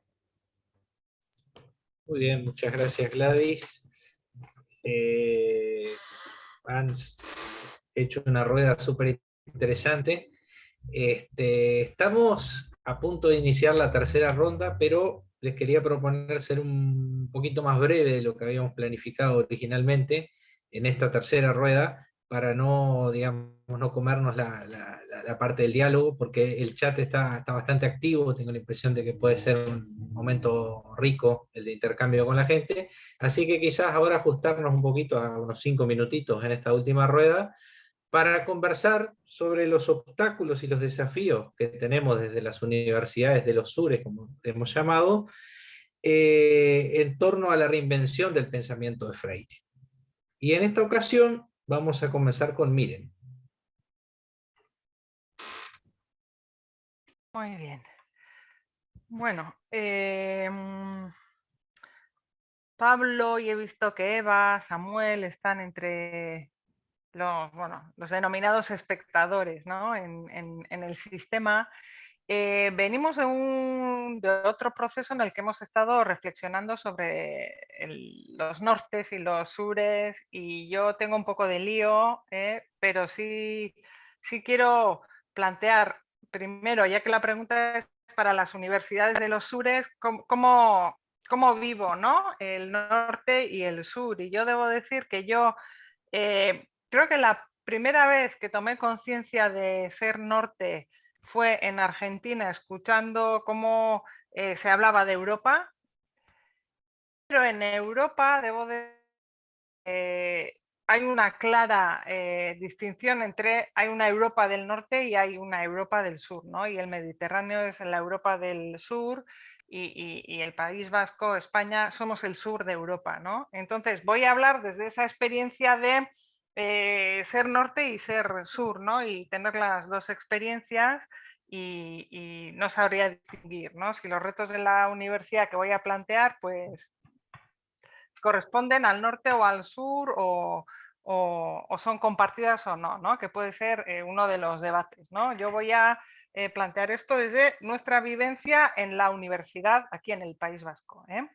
Muy bien, muchas gracias Gladys. Eh, han hecho una rueda súper interesante. Este, estamos a punto de iniciar la tercera ronda, pero les quería proponer ser un poquito más breve de lo que habíamos planificado originalmente en esta tercera rueda, para no, digamos, no comernos la, parte del diálogo, porque el chat está, está, bastante activo, tengo la impresión de que puede ser un momento rico el de intercambio con la gente, así que quizás ahora ajustarnos un poquito a unos cinco minutitos en esta última rueda, para conversar sobre los obstáculos y los desafíos que tenemos desde las universidades de los sures, como hemos llamado, eh, en torno a la reinvención del pensamiento de Freire. Y en esta ocasión vamos a comenzar con Miren. Muy bien. Bueno, eh, Pablo y he visto que Eva, Samuel están entre los, bueno, los denominados espectadores ¿no? en, en, el sistema, eh, venimos de, un, de otro proceso en el que hemos estado reflexionando sobre los nortes y los sures y yo tengo un poco de lío, ¿eh? pero sí, sí quiero plantear primero, ya que la pregunta es para las universidades de los sures, cómo, cómo, vivo ¿no? el norte y el sur. Y yo debo decir que yo eh, creo que la primera vez que tomé conciencia de ser norte fue en Argentina, escuchando cómo eh, se hablaba de Europa. Pero en Europa, debo de... Eh, hay una clara eh, distinción entre, hay una Europa del norte y hay una Europa del sur, ¿no? Y el Mediterráneo es la Europa del sur y, y, el País Vasco, España, somos el sur de Europa, ¿no? Entonces voy a hablar desde esa experiencia de eh, ser norte y ser sur, ¿no? Y tener las dos experiencias y, no sabría distinguir, ¿no? Si los retos de la universidad que voy a plantear, pues corresponden al norte o al sur o, son compartidas o no, ¿no? Que puede ser eh, uno de los debates, ¿no? Yo voy a eh, plantear esto desde nuestra vivencia en la universidad aquí en el País Vasco. ¿eh?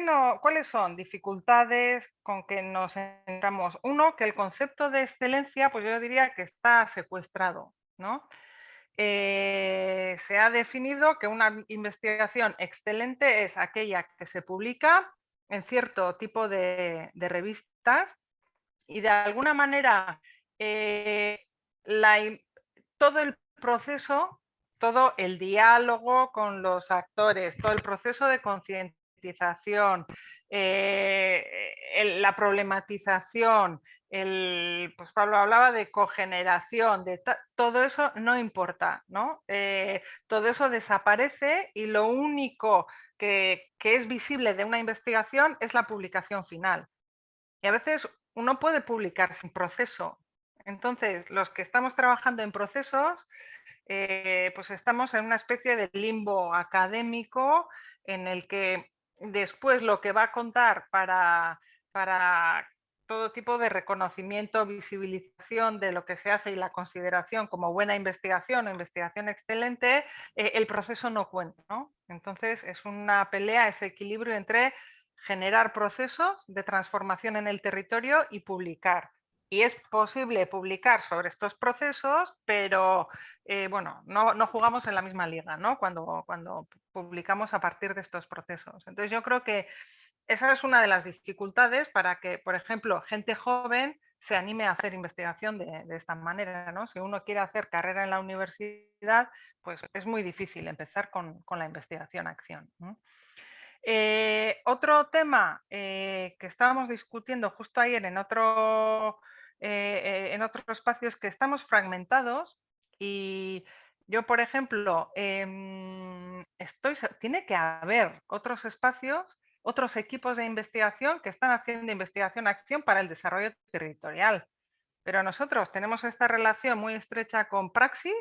No, ¿Cuáles son dificultades con que nos encontramos? Uno, que el concepto de excelencia, pues yo diría que está secuestrado. ¿no? Eh, se ha definido que una investigación excelente es aquella que se publica en cierto tipo de, revistas y de alguna manera eh, todo el proceso todo el diálogo con los actores, todo el proceso de concientización, eh, la problematización, el, pues Pablo hablaba de cogeneración, de todo eso no importa, ¿no? Eh, todo eso desaparece y lo único que, que es visible de una investigación es la publicación final. Y a veces uno puede publicar sin proceso. Entonces, los que estamos trabajando en procesos, eh, pues estamos en una especie de limbo académico en el que después lo que va a contar para, para todo tipo de reconocimiento, visibilización de lo que se hace y la consideración como buena investigación o investigación excelente, eh, el proceso no cuenta. Entonces es una pelea, ese equilibrio entre generar procesos de transformación en el territorio y publicar. Y es posible publicar sobre estos procesos, pero eh, bueno, no, no, jugamos en la misma liga ¿no? cuando, cuando publicamos a partir de estos procesos. Entonces yo creo que esa es una de las dificultades para que, por ejemplo, gente joven se anime a hacer investigación de, esta manera. ¿no? Si uno quiere hacer carrera en la universidad, pues es muy difícil empezar con, la investigación-acción. Eh, otro tema eh, que estábamos discutiendo justo ayer en otro, eh, en otro espacio es que estamos fragmentados y yo, por ejemplo, em, estoy, tiene que haber otros espacios, otros equipos de investigación que están haciendo investigación-acción para el desarrollo territorial. Pero nosotros tenemos esta relación muy estrecha con Praxis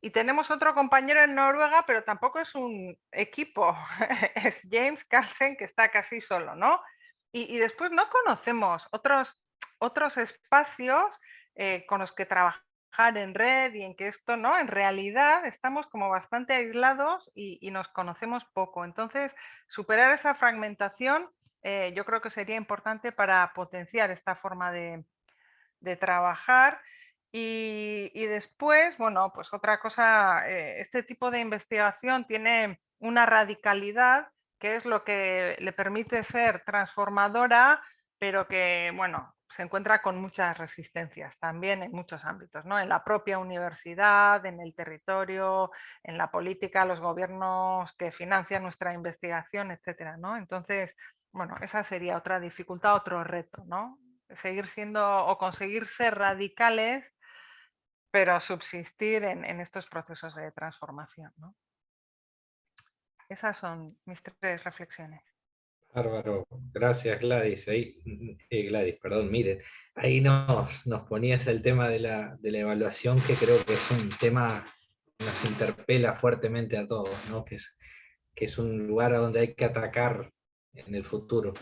y tenemos otro compañero en Noruega, pero tampoco es un equipo, es James Carlsen que está casi solo, ¿no? Y, después no conocemos otros, otros espacios eh, con los que trabajar en red y en que esto, ¿no? En realidad estamos como bastante aislados y, nos conocemos poco. Entonces, superar esa fragmentación eh, yo creo que sería importante para potenciar esta forma de, de trabajar y, después, bueno, pues otra cosa, eh, este tipo de investigación tiene una radicalidad que es lo que le permite ser transformadora, pero que, bueno, se encuentra con muchas resistencias también en muchos ámbitos, ¿no? En la propia universidad, en el territorio, en la política, los gobiernos que financian nuestra investigación, etcétera, ¿no? Entonces, bueno, esa sería otra dificultad, otro reto, ¿no? Seguir siendo o conseguir ser radicales pero subsistir en, estos procesos de transformación. Esas son mis tres reflexiones. Bárbaro, gracias Gladys. Ahí, eh, Gladys, perdón, miren, ahí nos, nos ponías el tema de la, evaluación, que creo que es un tema que nos interpela fuertemente a todos, ¿no? que, es, que es un lugar a donde hay que atacar en el futuro.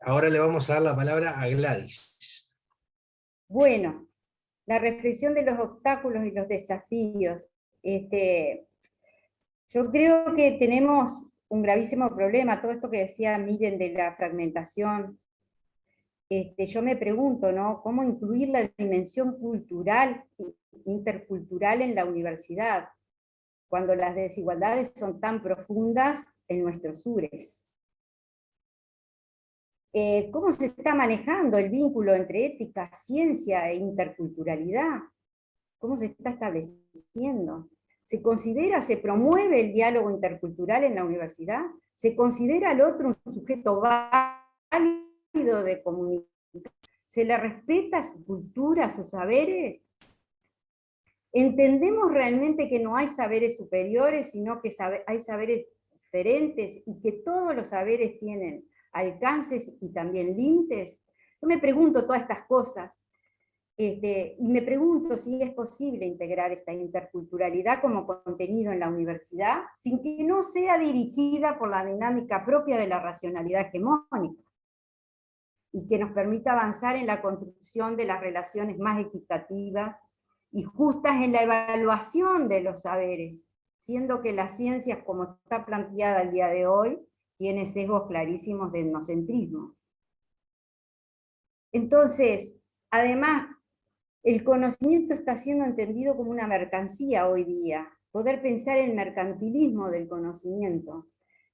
Ahora le vamos a dar la palabra a Gladys. Bueno, la reflexión de los obstáculos y los desafíos. Este, yo creo que tenemos un gravísimo problema, todo esto que decía Miren de la fragmentación. Este, yo me pregunto, ¿no? ¿Cómo incluir la dimensión cultural, intercultural en la universidad, cuando las desigualdades son tan profundas en nuestros sures? Eh, cómo se está manejando el vínculo entre ética, ciencia e interculturalidad, cómo se está estableciendo. ¿Se considera, se promueve el diálogo intercultural en la universidad? ¿Se considera al otro un sujeto válido de comunicación? ¿Se le respeta su cultura, sus saberes? ¿Entendemos realmente que no hay saberes superiores, sino que hay saberes diferentes y que todos los saberes tienen alcances y también límites? Yo me pregunto todas estas cosas, este, y me pregunto si es posible integrar esta interculturalidad como contenido en la universidad, sin que no sea dirigida por la dinámica propia de la racionalidad hegemónica, y que nos permita avanzar en la construcción de las relaciones más equitativas y justas en la evaluación de los saberes, siendo que las ciencias, como está planteada el día de hoy, tiene sesgos clarísimos de etnocentrismo. Entonces, además, el conocimiento está siendo entendido como una mercancía hoy día, poder pensar en mercantilismo del conocimiento.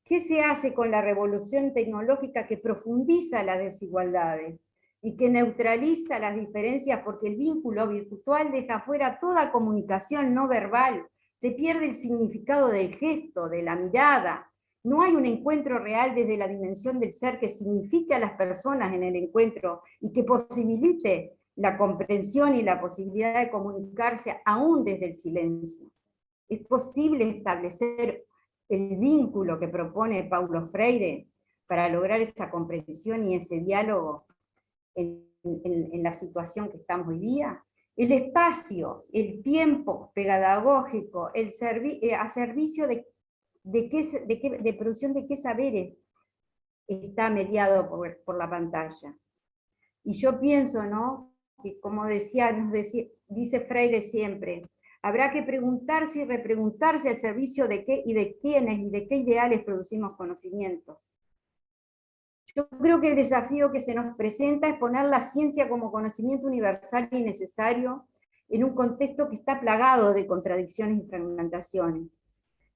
¿Qué se hace con la revolución tecnológica que profundiza las desigualdades y que neutraliza las diferencias porque el vínculo virtual deja fuera toda comunicación no verbal, Se pierde el significado del gesto, de la mirada. No hay un encuentro real desde la dimensión del ser que signifique a las personas en el encuentro y que posibilite la comprensión y la posibilidad de comunicarse aún desde el silencio. Es posible establecer el vínculo que propone Paulo Freire para lograr esa comprensión y ese diálogo en, la situación que estamos hoy día. El espacio, el tiempo pedagógico, el eh, a servicio de, de, qué, de, de, producción de qué saberes está mediado por, por la pantalla. Y yo pienso, ¿no? Que como decía, nos dice Freire siempre, habrá que preguntarse y repreguntarse al servicio de qué y de quiénes y de qué ideales producimos conocimiento. Yo creo que el desafío que se nos presenta es poner la ciencia como conocimiento universal y necesario en un contexto que está plagado de contradicciones y fragmentaciones.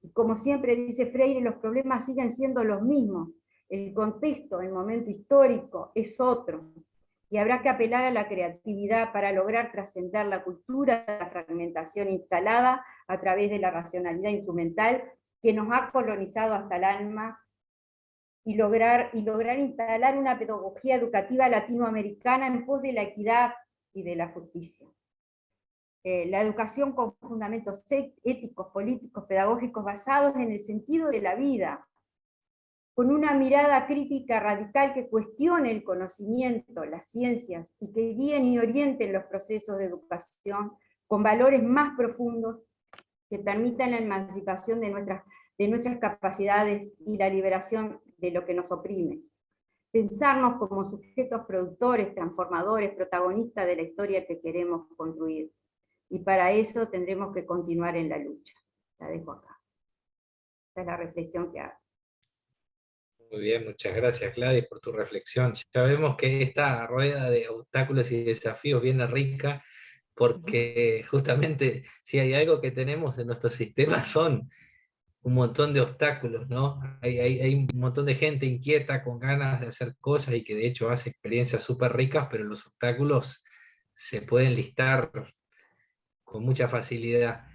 Y como siempre dice Freire, los problemas siguen siendo los mismos. El contexto, el momento histórico es otro y habrá que apelar a la creatividad para lograr trascender la cultura de la fragmentación instalada a través de la racionalidad instrumental que nos ha colonizado hasta el alma y lograr, y lograr instalar una pedagogía educativa latinoamericana en pos de la equidad y de la justicia. Eh, la educación con fundamentos éticos, políticos, pedagógicos basados en el sentido de la vida, con una mirada crítica radical que cuestione el conocimiento, las ciencias, y que guíen y orienten los procesos de educación con valores más profundos que permitan la emancipación de nuestras, de nuestras capacidades y la liberación de lo que nos oprime. Pensarnos como sujetos productores, transformadores, protagonistas de la historia que queremos construir. Y para eso tendremos que continuar en la lucha. La dejo acá. Esta es la reflexión que hago. Muy bien, muchas gracias Gladys por tu reflexión. Ya vemos que esta rueda de obstáculos y desafíos viene rica, porque justamente si hay algo que tenemos en nuestro sistema son un montón de obstáculos, ¿no? Hay, hay, un montón de gente inquieta, con ganas de hacer cosas y que de hecho hace experiencias súper ricas, pero los obstáculos se pueden listar con mucha facilidad.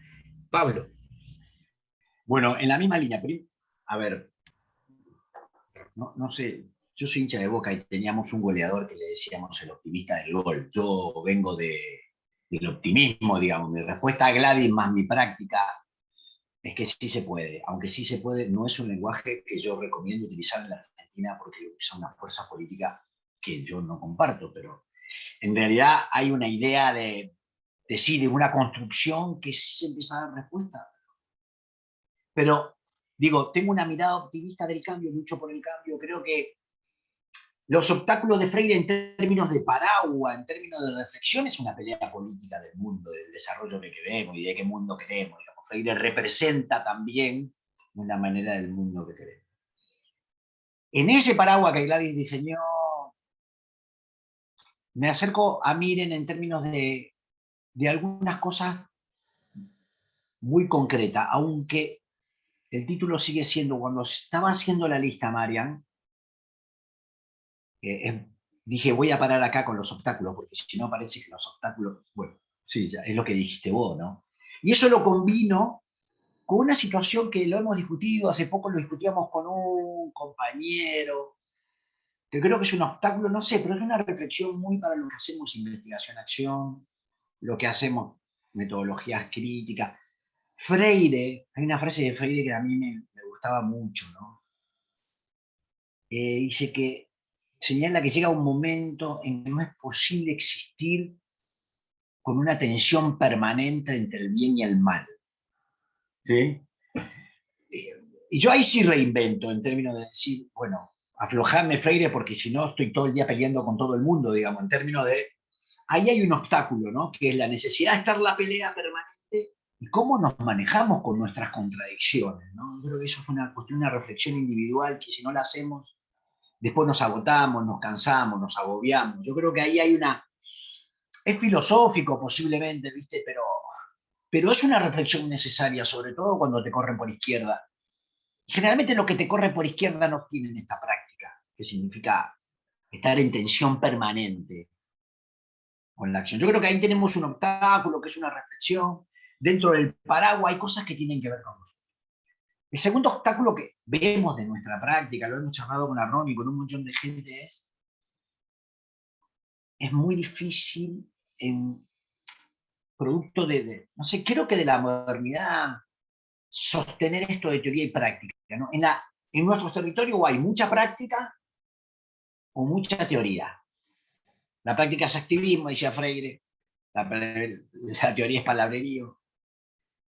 Pablo. Bueno, en la misma línea, a ver, no, no sé, yo soy hincha de Boca y teníamos un goleador que le decíamos el optimista del gol. Yo vengo de, del optimismo, digamos. Mi respuesta a Gladys más mi práctica es que sí se puede. Aunque sí se puede, no es un lenguaje que yo recomiendo utilizar en la Argentina porque usa una fuerza política que yo no comparto, pero en realidad hay una idea de, de sí, de una construcción que sí se empieza a dar respuesta. Pero Digo, tengo una mirada optimista del cambio, lucho por el cambio, creo que los obstáculos de Freire en términos de paraguas, en términos de reflexión, es una pelea política del mundo, del desarrollo que queremos y de qué mundo queremos. Freire representa también una manera del mundo que queremos. En ese paraguas que Gladys diseñó, me acerco a Miren en términos de, de algunas cosas muy concretas, aunque el título sigue siendo, cuando estaba haciendo la lista, Marian, eh, em, dije, voy a parar acá con los obstáculos, porque si no parece que los obstáculos, bueno, sí, es lo que dijiste vos, ¿no? Y eso lo combino con una situación que lo hemos discutido, hace poco lo discutíamos con un compañero, que creo que es un obstáculo, no sé, pero es una reflexión muy para lo que hacemos investigación-acción, lo que hacemos metodologías críticas, Freire, hay una frase de Freire que a mí me, gustaba mucho, ¿no? Dice que señala que llega un momento en que no es posible existir con una tensión permanente entre el bien y el mal. ¿Sí? Eh, y yo ahí sí reinvento en términos de decir, bueno, aflojarme Freire porque si no estoy todo el día peleando con todo el mundo, digamos, en términos de... Ahí hay un obstáculo, ¿no? Que es la necesidad de estar la pelea permanente y cómo nos manejamos con nuestras contradicciones. ¿no? Yo creo que eso es una cuestión, una reflexión individual que si no la hacemos, después nos agotamos, nos cansamos, nos agobiamos. Yo creo que ahí hay una... Es filosófico posiblemente, ¿viste? Pero, pero es una reflexión necesaria, sobre todo cuando te corren por izquierda. Generalmente lo que te corre por izquierda no tienen esta práctica, que significa estar en tensión permanente con la acción. Yo creo que ahí tenemos un obstáculo, que es una reflexión, dentro del paraguas hay cosas que tienen que ver con nosotros. El segundo obstáculo que vemos de nuestra práctica, lo hemos charlado con Arron y con un montón de gente, es es muy difícil producto de, no sé, creo que de la modernidad sostener esto de teoría y práctica. En, la, en nuestro territorio hay mucha práctica o mucha teoría. La práctica es activismo, decía Freire, la, la teoría es palabrerío.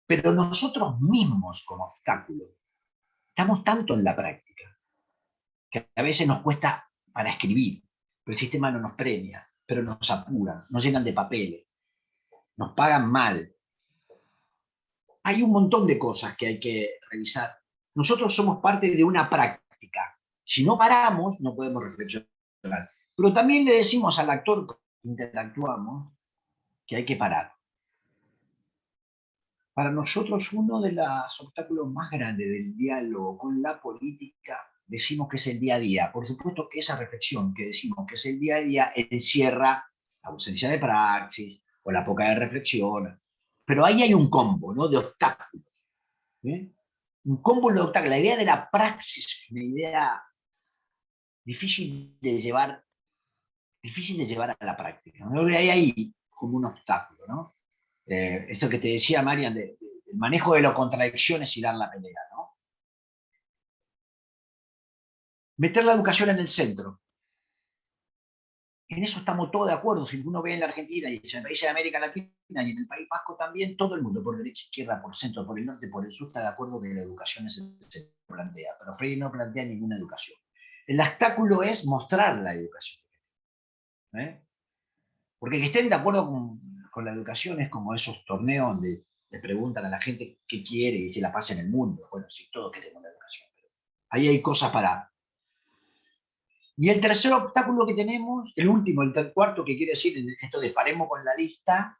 Pero nosotros mismos como obstáculo, estamos tanto en la práctica, que a veces nos cuesta para escribir, pero el sistema no nos premia, pero nos apuran, nos llenan de papeles, nos pagan mal. Hay un montón de cosas que hay que revisar. Nosotros somos parte de una práctica. Si no paramos, no podemos reflexionar. Pero también le decimos al actor que interactuamos que hay que parar. Para nosotros uno de los obstáculos más grandes del diálogo con la política decimos que es el día a día. Por supuesto que esa reflexión que decimos que es el día a día encierra la ausencia de praxis o la poca de reflexión. Pero ahí hay un combo ¿no? de obstáculos. Un combo de obstáculos. La idea de la praxis es una idea difícil de llevar, difícil de llevar a la práctica. ¿no? Hay ahí como un obstáculo. ¿no? Eh, eso que te decía Marian, del manejo de las contradicciones y dar la pelea. meter la educación en el centro. En eso estamos todos de acuerdo. Si uno ve en la Argentina y en el país de América Latina y en el País Vasco también, todo el mundo, por derecha, izquierda, por centro, por el norte, por el sur, está de acuerdo que la educación es el se plantea. Pero Freire no plantea ninguna educación. El obstáculo es mostrar la educación. ¿eh? Porque que estén de acuerdo con, con, la educación es como esos torneos donde le preguntan a la gente qué quiere y si la pasa en el mundo. Bueno, si todos queremos la educación. Pero ahí hay cosas para, y el tercer obstáculo que tenemos, el último, el cuarto que quiere decir esto de paremos con la lista,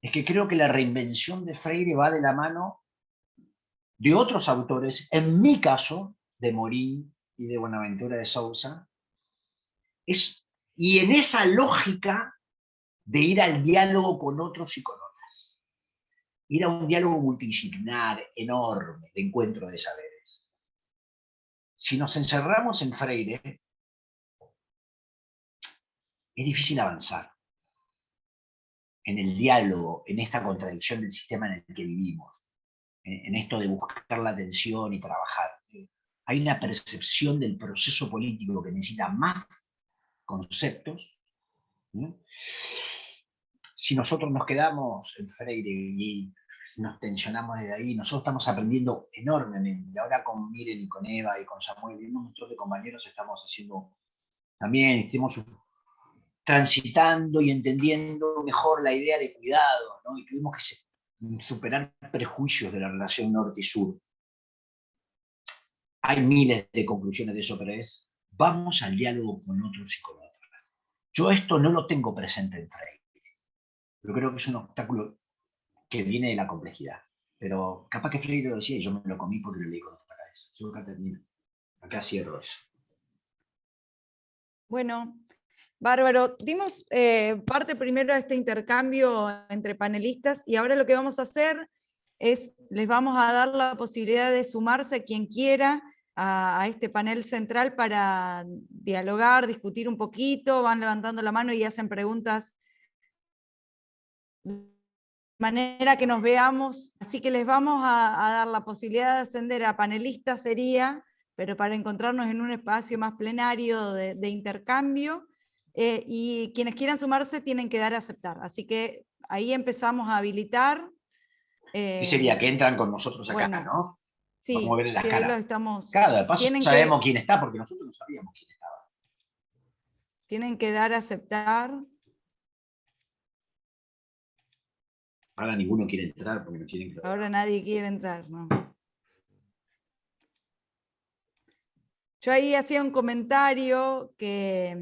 es que creo que la reinvención de Freire va de la mano de otros autores, en mi caso, de Morín y de Buenaventura de Sousa, es, y en esa lógica de ir al diálogo con otros y con otras. Ir a un diálogo multidisciplinar, enorme, de encuentro de saber si nos encerramos en Freire, es difícil avanzar en el diálogo, en esta contradicción del sistema en el que vivimos, en, esto de buscar la atención y trabajar. Hay una percepción del proceso político que necesita más conceptos. Si nosotros nos quedamos en Freire y nos tensionamos desde ahí, nosotros estamos aprendiendo enormemente. Ahora con Miren y con Eva y con Samuel y un montón compañeros estamos haciendo también, estamos transitando y entendiendo mejor la idea de cuidado, y tuvimos que superar prejuicios de la relación norte y sur. Hay miles de conclusiones de eso, pero es, vamos al diálogo con otros y con otras. Yo esto no lo tengo presente en Freire, pero creo que es un obstáculo que viene de la complejidad. Pero capaz que Freire lo decía y yo me lo comí porque lo leí con otra cabeza. Yo acá termino. Acá cierro eso. Bueno, bárbaro. Dimos eh, parte primero de este intercambio entre panelistas y ahora lo que vamos a hacer es, les vamos a dar la posibilidad de sumarse quien quiera a, a este panel central para dialogar, discutir un poquito, van levantando la mano y hacen preguntas manera que nos veamos, así que les vamos a, dar la posibilidad de ascender a panelistas sería, pero para encontrarnos en un espacio más plenario de, intercambio, eh, y quienes quieran sumarse tienen que dar a aceptar, así que ahí empezamos a habilitar. y sería que entran con nosotros acá, ¿no? Sí, Vamos a ver las caras. Estamos, claro, de paso sabemos quién está, porque nosotros no sabíamos quién estaba. Tienen que dar a aceptar. Ahora ninguno quiere entrar porque no quieren que Ahora nadie quiere entrar, ¿no? Yo ahí hacía un comentario que,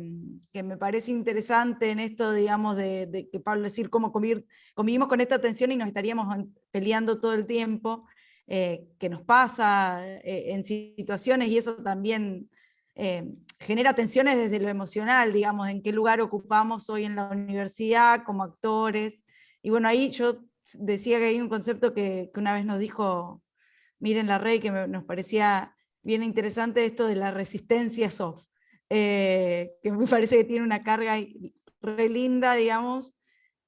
me parece interesante en esto, digamos, de, que Pablo decir cómo convivimos con esta tensión y nos estaríamos peleando todo el tiempo, eh, que nos pasa eh, en situaciones y eso también eh, genera tensiones desde lo emocional, digamos, en qué lugar ocupamos hoy en la universidad como actores, y bueno, ahí yo decía que hay un concepto que, una vez nos dijo Miren la Rey, que nos parecía bien interesante esto de la resistencia soft, eh, que me parece que tiene una carga re linda, digamos,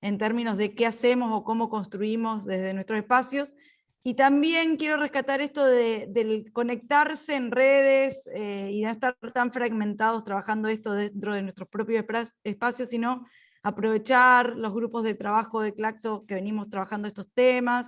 en términos de qué hacemos o cómo construimos desde nuestros espacios, y también quiero rescatar esto de, del conectarse en redes eh, y no estar tan fragmentados trabajando esto dentro de nuestros propios espacios, sino aprovechar los grupos de trabajo de Claxo que venimos trabajando estos temas,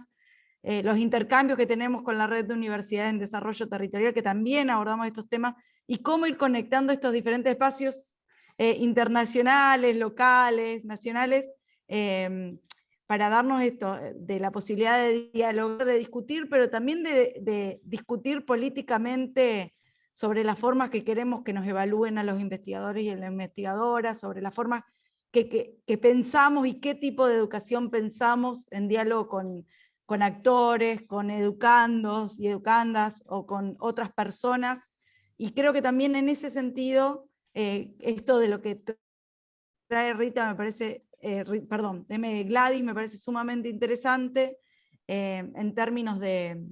eh, los intercambios que tenemos con la red de universidades en desarrollo territorial, que también abordamos estos temas, y cómo ir conectando estos diferentes espacios eh, internacionales, locales, nacionales, em, para darnos esto, eh, de la posibilidad de dialogar, de discutir, pero también de, discutir políticamente sobre las formas que queremos que nos evalúen a los investigadores y a las investigadoras, sobre las formas que, pensamos y qué tipo de educación pensamos en diálogo con, con actores, con educandos y educandas o con otras personas. Y creo que también en ese sentido, eh, esto de lo que trae Rita me parece, eh, perdón, M. Gladys me parece sumamente interesante eh, en términos de,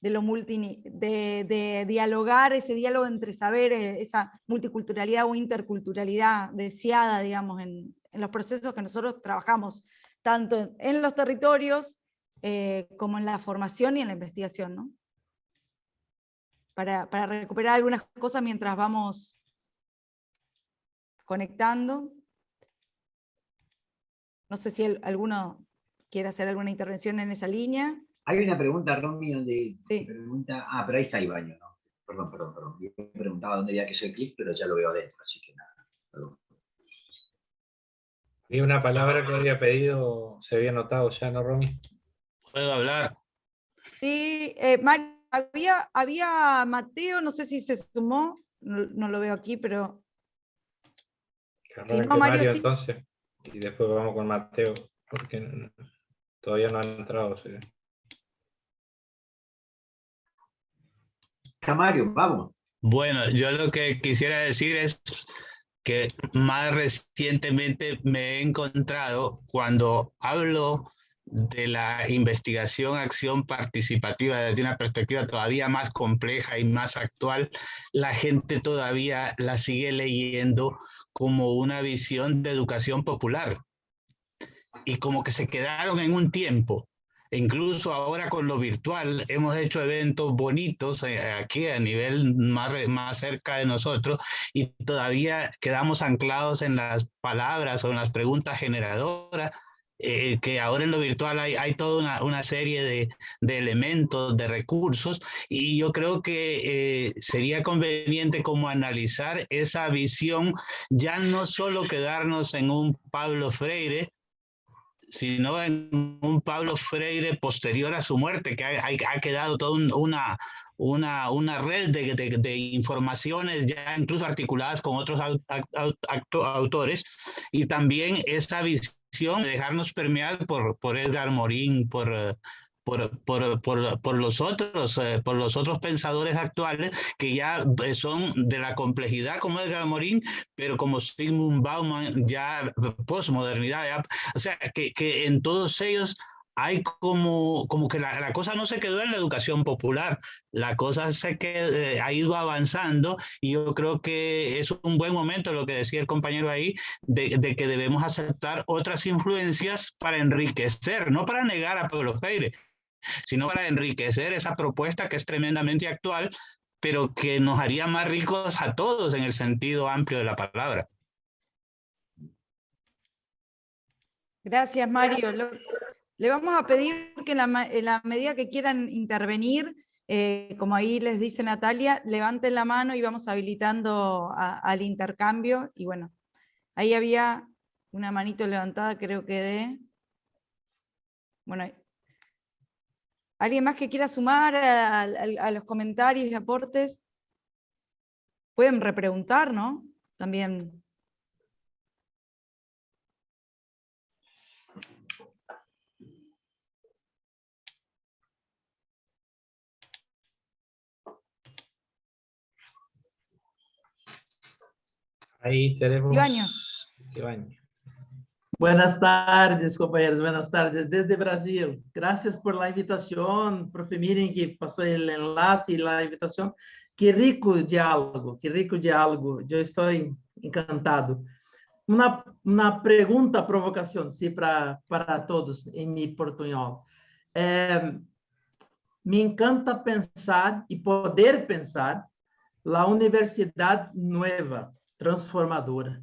de lo multi, de, dialogar, ese diálogo entre saberes, esa multiculturalidad o interculturalidad deseada, digamos, en, en los procesos que nosotros trabajamos, tanto en los territorios eh, como en la formación y en la investigación, ¿no? Para, para recuperar algunas cosas mientras vamos conectando. No sé si alguno quiere hacer alguna intervención en esa línea. Hay una pregunta, Romy, donde pregunta... Ah, pero ahí está Ibaño, ¿no? Perdón, perdón, perdón. Yo me preguntaba dónde había que hacer clic, pero ya lo veo adentro, así que nada. Perdón. Y una palabra que había pedido, se había notado ya, ¿no, Romy? puedo hablar. Sí, eh, había, había Mateo, no sé si se sumó, no, lo veo aquí, pero... Si no, Mario, entonces, y después vamos con Mateo, porque todavía no ha entrado. ¿sí? Mario, vamos. Bueno, yo lo que quisiera decir es que más recientemente me he encontrado cuando hablo de la investigación, acción participativa desde una perspectiva todavía más compleja y más actual, la gente todavía la sigue leyendo como una visión de educación popular. Y como que se quedaron en un tiempo. Incluso ahora con lo virtual hemos hecho eventos bonitos eh, aquí a nivel más, más cerca de nosotros y todavía quedamos anclados en las palabras o en las preguntas generadoras eh, que ahora en lo virtual hay, hay toda una, serie de, de, elementos, de recursos, y yo creo que eh, sería conveniente como analizar esa visión, ya no solo quedarnos en un Pablo Freire, sino en un Pablo Freire posterior a su muerte, que ha, ha quedado toda una, una, una red de, de, de, informaciones ya incluso articuladas con otros autores, y también esa visión de dejarnos permear por, por Edgar Morín, por, por, por, por, por, los otros, eh, por los otros pensadores actuales que ya eh, son de la complejidad como Edgar Morín, pero como Sigmund Bauman, ya postmodernidad, o sea, que, que en todos ellos hay como, como que la, la, cosa no se quedó en la educación popular, la cosa se que, eh, ha ido avanzando y yo creo que es un buen momento, lo que decía el compañero ahí, de, de que debemos aceptar otras influencias para enriquecer, no para negar a Pablo Freire, sino para enriquecer esa propuesta que es tremendamente actual, pero que nos haría más ricos a todos en el sentido amplio de la palabra. Gracias, Mario. Le vamos a pedir que en la, medida que quieran intervenir, eh, como ahí les dice Natalia, levanten la mano y vamos habilitando al intercambio. Y bueno, ahí había una manito levantada, creo que de... Bueno, ¿alguien más que quiera sumar a, a los comentarios y aportes? Pueden repreguntar, ¿no? También Ahí tenemos... Buenas tardes, compañeros. Buenas tardes desde Brasil. Gracias por la invitación, profe Miren, que pasó el enlace y la invitación. Qué rico diálogo, qué rico diálogo. Yo estoy encantado. Una pregunta, provocación, sí, para, para todos en mi portuñol. Eh, me encanta pensar y poder pensar la universidad nueva, transformadora.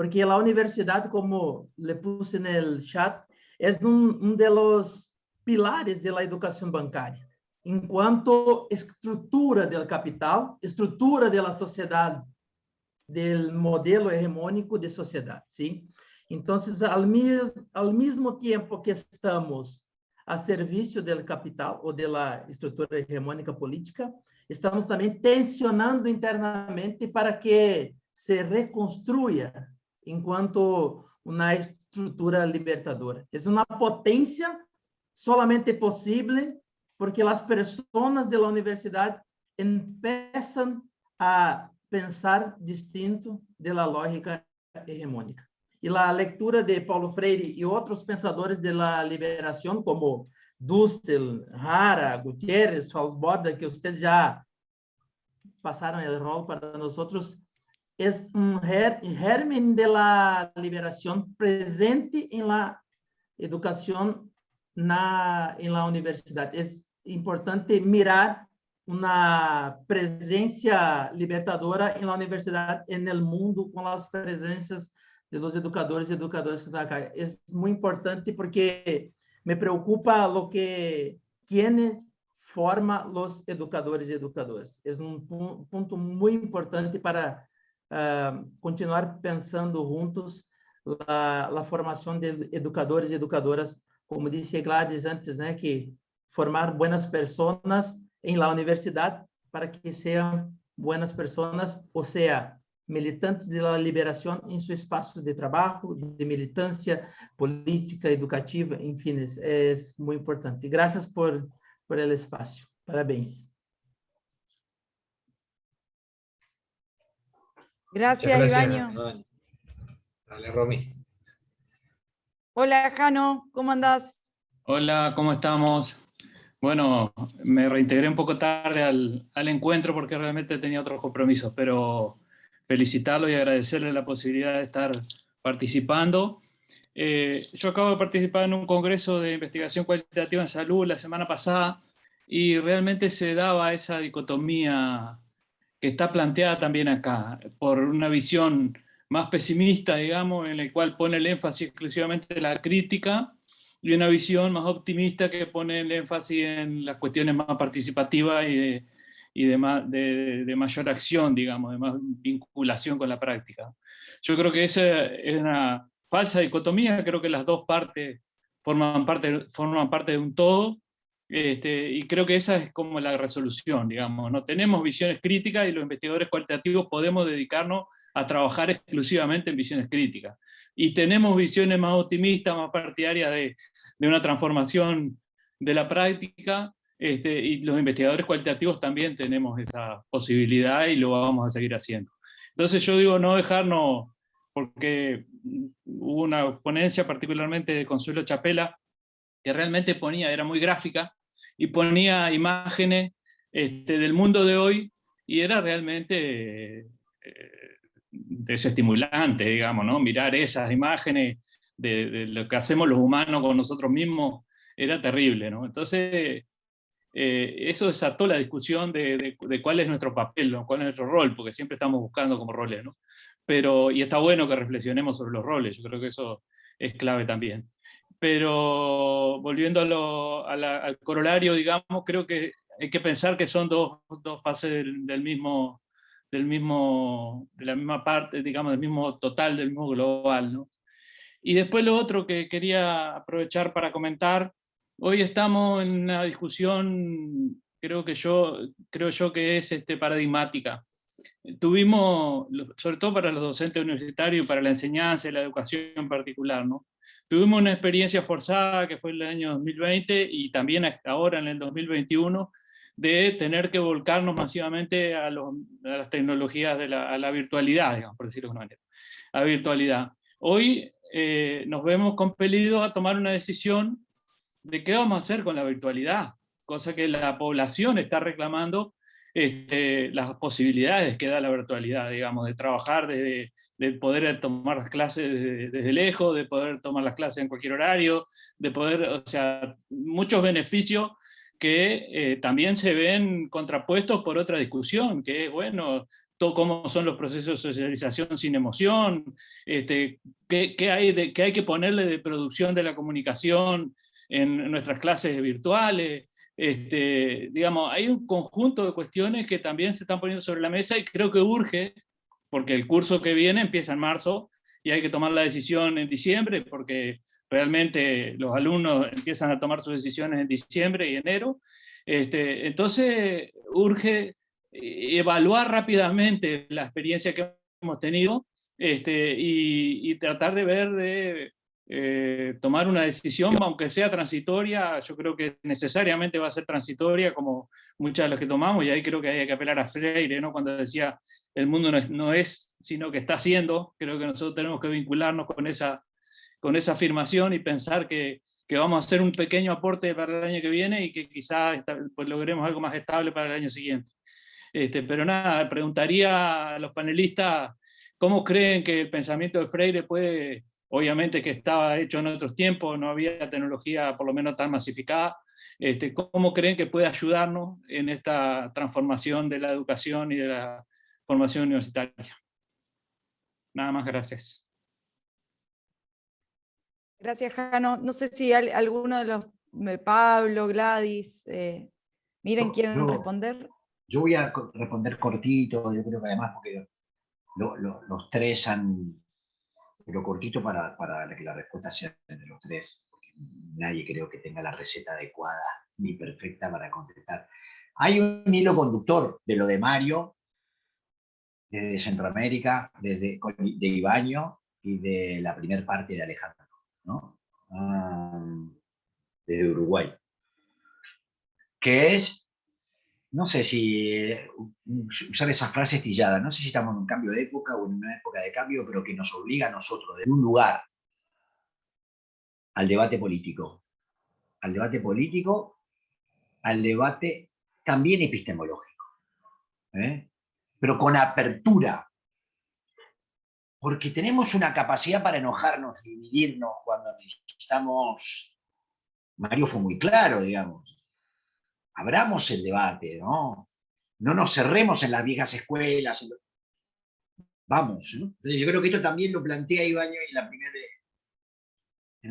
Porque la universidad, como le puse en el chat, es un, un de los pilares de la educación bancaria. En cuanto estructura del capital, estructura de la sociedad, del modelo hegemónico de sociedad, ¿sí? Entonces, al, mis, al mismo tiempo que estamos a serviço do capital ou da estrutura hegemônica política, estamos também tensionando internamente para que se reconstrua enquanto uma estrutura libertadora. É uma potência solamente possível porque as pessoas da universidade começam a pensar distinto da lógica hegemônica. E a leitura de Paulo Freire e outros pensadores da liberação, como Dussel, Hara, Gutierrez, Falsborda, que vocês já passaram o rol para nós outros, é um germen de la liberação presente em la educação na em la universidade. É importante mirar uma presença libertadora em la universidade e no mundo com as presenças de los educadores y educadoras que están acá. Es muy importante porque me preocupa lo que quienes forma los educadores y educadoras. Es un punto muy importante para uh, continuar pensando juntos la, la, formación de educadores y educadoras, como dice Gladys antes, né, que formar buenas personas en la universidad para que sean buenas personas, o sea, militantes da liberação em seu espaço de trabalho, de militância política, educativa, enfim, é muito importante. Graças por por el espaço. Parabéns. Gracias, Ibaño. Dale, Romy. Hola, Jano, ¿cómo andás? Hola, ¿cómo estamos? Bueno, me reintegré un poco tarde al, al encuentro porque realmente tenía otros compromisos, pero felicitarlo y agradecerle la posibilidad de estar participando. Eh, yo acabo de participar en un congreso de investigación cualitativa en salud la semana pasada y realmente se daba esa dicotomía que está planteada también acá, por una visión más pesimista, digamos, en la cual pone el énfasis exclusivamente en la crítica, y una visión más optimista que pone el énfasis en las cuestiones más participativas y de, mayor acción, digamos, de más vinculación con la práctica. Yo creo que esa es una falsa dicotomía, creo que las dos partes forman parte, forman parte de un todo, este, y creo que esa es como la resolución, digamos, ¿no? Tenemos visiones críticas y los investigadores cualitativos podemos dedicarnos a trabajar exclusivamente en visiones críticas. Y tenemos visiones más optimistas, más partidarias de, de una transformación de la práctica, este, y los investigadores cualitativos también tenemos esa posibilidad y lo vamos a seguir haciendo. Entonces yo digo no dejarnos, porque hubo una ponencia particularmente de Consuelo Chapela, que realmente ponía, era muy gráfica, y ponía imágenes este, del mundo de hoy, y era realmente eh, desestimulante, digamos, ¿no? Mirar esas imágenes de, de, lo que hacemos los humanos con nosotros mismos, era terrible, ¿no? Entonces, eh, eso desató la discusión de, cuál es nuestro papel, cuál es nuestro rol, porque siempre estamos buscando como roles, ¿no? Pero, y está bueno que reflexionemos sobre los roles, yo creo que eso es clave también. Pero volviendo al corolario, digamos, creo que hay que pensar que son dos, dos fases del, mismo, del mismo, de la misma parte, digamos, del mismo total, del mismo global, ¿no? Y después lo otro que quería aprovechar para comentar Hoy estamos en una discusión, creo que yo, creo yo que es este, paradigmática. Tuvimos, sobre todo para los docentes universitarios, para la enseñanza y la educación en particular, ¿no? Tuvimos una experiencia forzada que fue el año 2020 y también ahora en el 2021 de tener que volcarnos masivamente a, las tecnologías de la, a la virtualidad, digamos, por decirlo de una manera, a virtualidad. Hoy eh, nos vemos compelidos a tomar una decisión de qué vamos a hacer con la virtualidad, cosa que la población está reclamando este, las posibilidades que da la virtualidad, digamos, de trabajar, de, poder tomar las clases desde, lejos, de poder tomar las clases en cualquier horario, de poder, o sea, muchos beneficios que eh, también se ven contrapuestos por otra discusión, que es, bueno, todo cómo son los procesos de socialización sin emoción, este, qué, hay de, qué hay que ponerle de producción de la comunicación en nuestras clases virtuales, este, digamos, hay un conjunto de cuestiones que también se están poniendo sobre la mesa y creo que urge, porque el curso que viene empieza en marzo y hay que tomar la decisión en diciembre, porque realmente los alumnos empiezan a tomar sus decisiones en diciembre y enero. Este, entonces, urge evaluar rápidamente la experiencia que hemos tenido este, y, y, tratar de ver de eh, tomar una decisión, aunque sea transitoria, yo creo que necesariamente va a ser transitoria, como muchas de las que tomamos, y ahí creo que hay que apelar a Freire, ¿no? cuando decía, el mundo no es, no es, sino que está siendo, creo que nosotros tenemos que vincularnos con esa, con esa afirmación y pensar que, que vamos a hacer un pequeño aporte para el año que viene y que quizás pues, logremos algo más estable para el año siguiente. Este, pero nada, preguntaría a los panelistas cómo creen que el pensamiento de Freire puede obviamente que estaba hecho en otros tiempos, no había tecnología por lo menos tan masificada. Este, ¿Cómo creen que puede ayudarnos en esta transformación de la educación y de la formación universitaria? Nada más, gracias. Gracias, Jano. No sé si alguno de los, Pablo, Gladys, eh, miren, quieren responder. Yo voy a responder cortito, yo creo que además porque los tres han, pero cortito para, para que la respuesta sea de los tres, porque nadie creo que tenga la receta adecuada ni perfecta para contestar. Hay un hilo conductor de lo de Mario, desde Centroamérica, desde de Ibaño y de la primera parte de Alejandro, ¿no? Ah, desde Uruguay, que es no sé si eh, usar esa frase estillada, no sé si estamos en un cambio de época o en una época de cambio, pero que nos obliga a nosotros, de un lugar, al debate político. Al debate político, al debate también epistemológico. ¿eh? Pero con apertura. Porque tenemos una capacidad para enojarnos dividirnos cuando necesitamos... Mario fue muy claro, digamos abramos el debate, ¿no? No nos cerremos en las viejas escuelas. Vamos, ¿no? Entonces yo creo que esto también lo plantea Ibaño en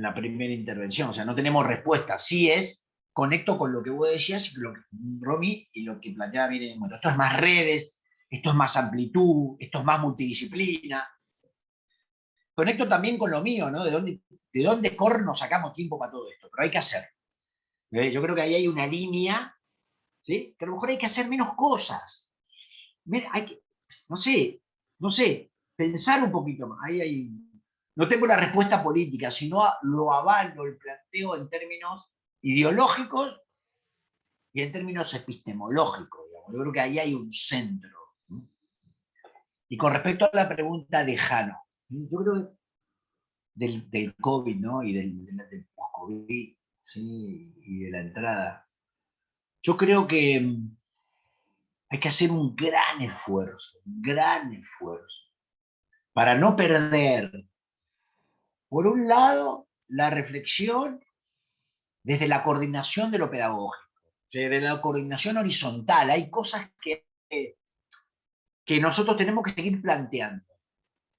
la primera, en intervención, o sea, no tenemos respuesta. Sí es, conecto con lo que vos decías, lo que, Romy, y lo que planteaba miren, bueno, esto es más redes, esto es más amplitud, esto es más multidisciplina. Conecto también con lo mío, ¿no? ¿De dónde, de dónde corno sacamos tiempo para todo esto? Pero hay que hacer. ¿Eh? Yo creo que ahí hay una línea que a lo mejor hay que hacer menos cosas. Hay que, no sé, no sé, pensar un poquito más. Ahí no tengo la respuesta política, sino lo avalo, el planteo en términos ideológicos y en términos epistemológicos. Yo creo que ahí hay un centro. Y con respecto a la pregunta de Jano, yo creo que del, del COVID ¿no? y del, del post-COVID ¿sí? y de la entrada yo creo que mm, hay que hacer un gran esfuerzo, un gran esfuerzo, para no perder, por un lado, la reflexión desde la coordinación de lo pedagógico, desde la coordinación horizontal. Hay cosas que, que nosotros tenemos que seguir planteando,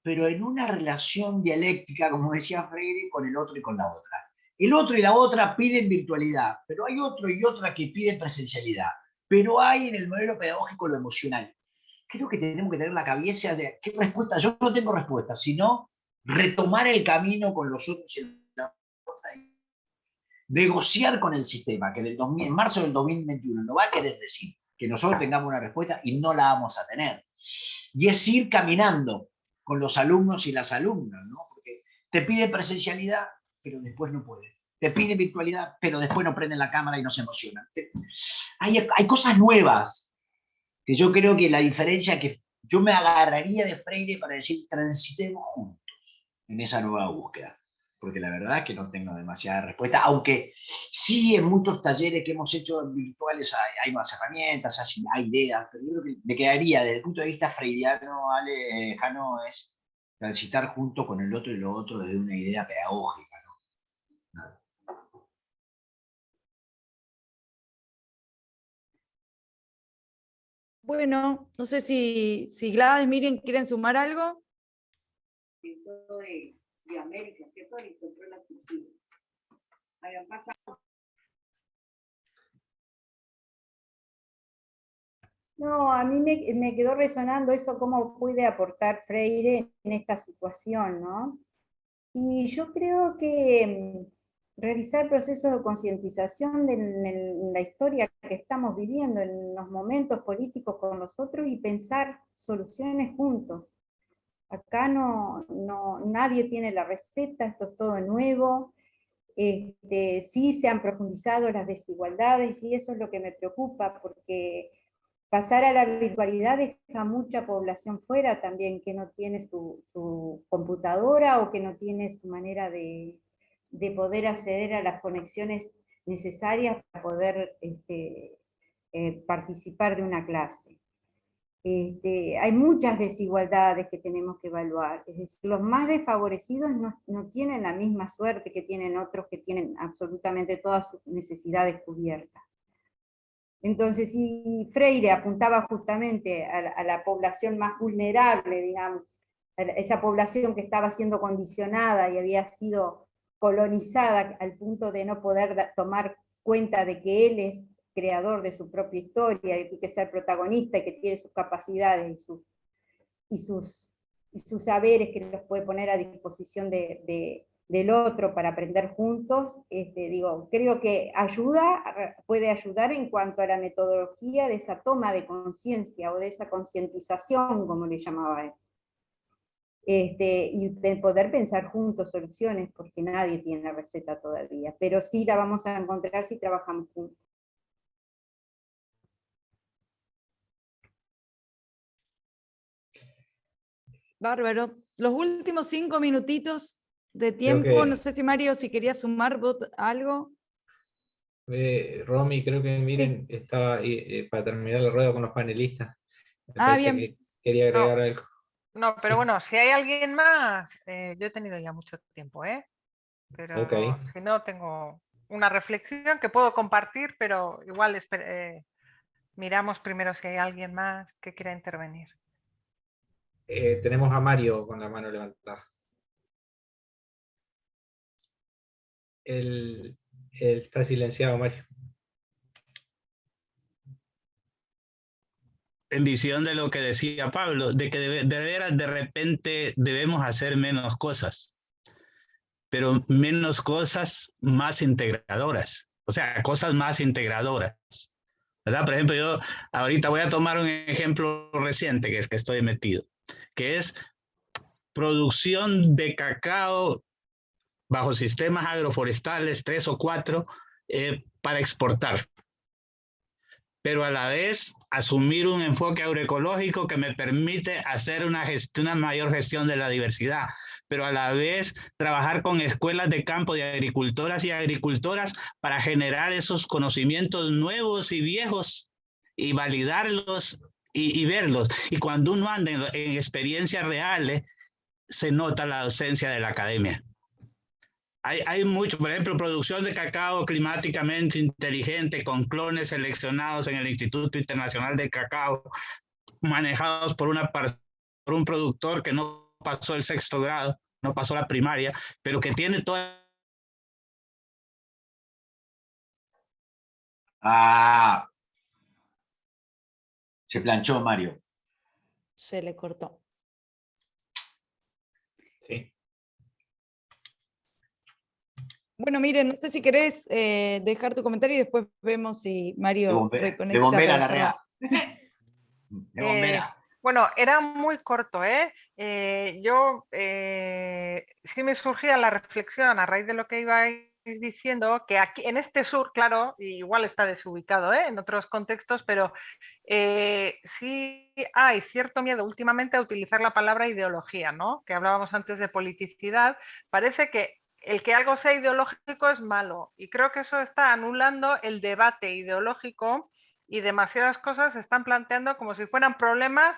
pero en una relación dialéctica, como decía Freire, con el otro y con la otra. El otro y la otra piden virtualidad, pero hay otro y otra que piden presencialidad. Pero hay en el modelo pedagógico lo emocional. Creo que tenemos que tener la cabeza de qué respuesta. Yo no tengo respuesta, sino retomar el camino con los otros y la otra. Negociar con el sistema, que en, el en marzo del 2021 no va a querer decir que nosotros tengamos una respuesta y no la vamos a tener. Y es ir caminando con los alumnos y las alumnas, ¿no? Porque te pide presencialidad, pero después no puede. Te pide virtualidad, pero después no prenden la cámara y no se emocionan. Hay, hay cosas nuevas que yo creo que la diferencia que yo me agarraría de Freire para decir transitemos juntos. en esa nueva búsqueda. Porque la verdad es que no tengo demasiada respuesta, aunque sí en muchos talleres que hemos hecho virtuales hay, más herramientas, hay, ideas, pero yo creo que me quedaría desde el punto de vista freudiano, Alejano, es transitar junto con el otro y lo otro desde una idea pedagógica. Bueno, no sé si, si Gladys, miren, ¿quieren sumar algo? No, a mí me, me, quedó resonando eso, cómo puede aportar Freire en esta situación, ¿no? Y yo creo que realizar procesos de concientización en la historia que estamos viviendo, en los momentos políticos con nosotros y pensar soluciones juntos. Acá no, no, nadie tiene la receta, esto es todo nuevo, este, sí se han profundizado las desigualdades y eso es lo que me preocupa porque pasar a la virtualidad deja mucha población fuera también que no tiene su, su computadora o que no tiene su manera de, de poder acceder a las conexiones necesarias para poder este, eh, participar de una clase. Este, hay muchas desigualdades que tenemos que evaluar, es decir, los más desfavorecidos no, no, tienen la misma suerte que tienen otros que tienen absolutamente todas sus necesidades cubiertas. Entonces, si Freire apuntaba justamente a, a la población más vulnerable, digamos, esa población que estaba siendo condicionada y había sido colonizada al punto de no poder tomar cuenta de que él es creador de su propia historia, y que ser protagonista y que tiene sus capacidades y sus, y sus, y sus saberes que los puede poner a disposición de, del otro para aprender juntos, este, digo, creo que ayuda, puede ayudar en cuanto a la metodología de esa toma de conciencia o de esa concientización, como le llamaba él. Este, y poder pensar juntos soluciones, porque nadie tiene la receta todavía, pero sí la vamos a encontrar si trabajamos juntos. Bárbaro. Los últimos cinco minutitos de tiempo, no sé si Mario, si quería sumar algo. Eh, Romy, creo que miren, estaba eh, para terminar el ruedo con los panelistas. ah, bien. quería agregar algo. No, pero bueno, si hay alguien más, eh, yo he tenido ya mucho tiempo, ¿eh? Pero si no, tengo una reflexión que puedo compartir, pero igual eh, miramos primero si hay alguien más que quiera intervenir. Eh, tenemos a Mario con la mano levantada. él está silenciado, Mario. En visión de lo que decía Pablo, de que de, veras de repente debemos hacer menos cosas, pero menos cosas más integradoras, o sea, cosas más integradoras. ¿verdad? Por ejemplo, yo ahorita voy a tomar un ejemplo reciente que es que estoy metido, que es producción de cacao bajo sistemas agroforestales, tres o cuatro, eh, para exportar pero a la vez asumir un enfoque agroecológico que me permite hacer una, una mayor gestión de la diversidad, pero a la vez trabajar con escuelas de campo de agricultoras y agricultoras para generar esos conocimientos nuevos y viejos y validarlos y, verlos. Y cuando uno anda en, en experiencias reales, se nota la ausencia de la academia. Hay, hay, mucho, por ejemplo, producción de cacao climáticamente inteligente con clones seleccionados en el Instituto Internacional de Cacao, manejados por, una, por un productor que no pasó el sexto grado, no pasó la primaria, pero que tiene toda... Ah, se planchó Mario. Se le cortó. Bueno, miren, no sé si querés eh, dejar tu comentario y después vemos si Mario de reconecta. De bombera la real. De bombera. Eh, bueno, era muy corto, ¿eh? eh yo sí me surgía la reflexión a raíz de lo que iba diciendo que aquí en este sur, claro, igual está desubicado ¿eh? en otros contextos, pero eh, sí hay cierto miedo últimamente a utilizar la palabra ideología, ¿no? que hablábamos antes de politicidad. Parece que el que algo sea ideológico es malo y creo que eso está anulando el debate ideológico y demasiadas cosas se están planteando como si fueran problemas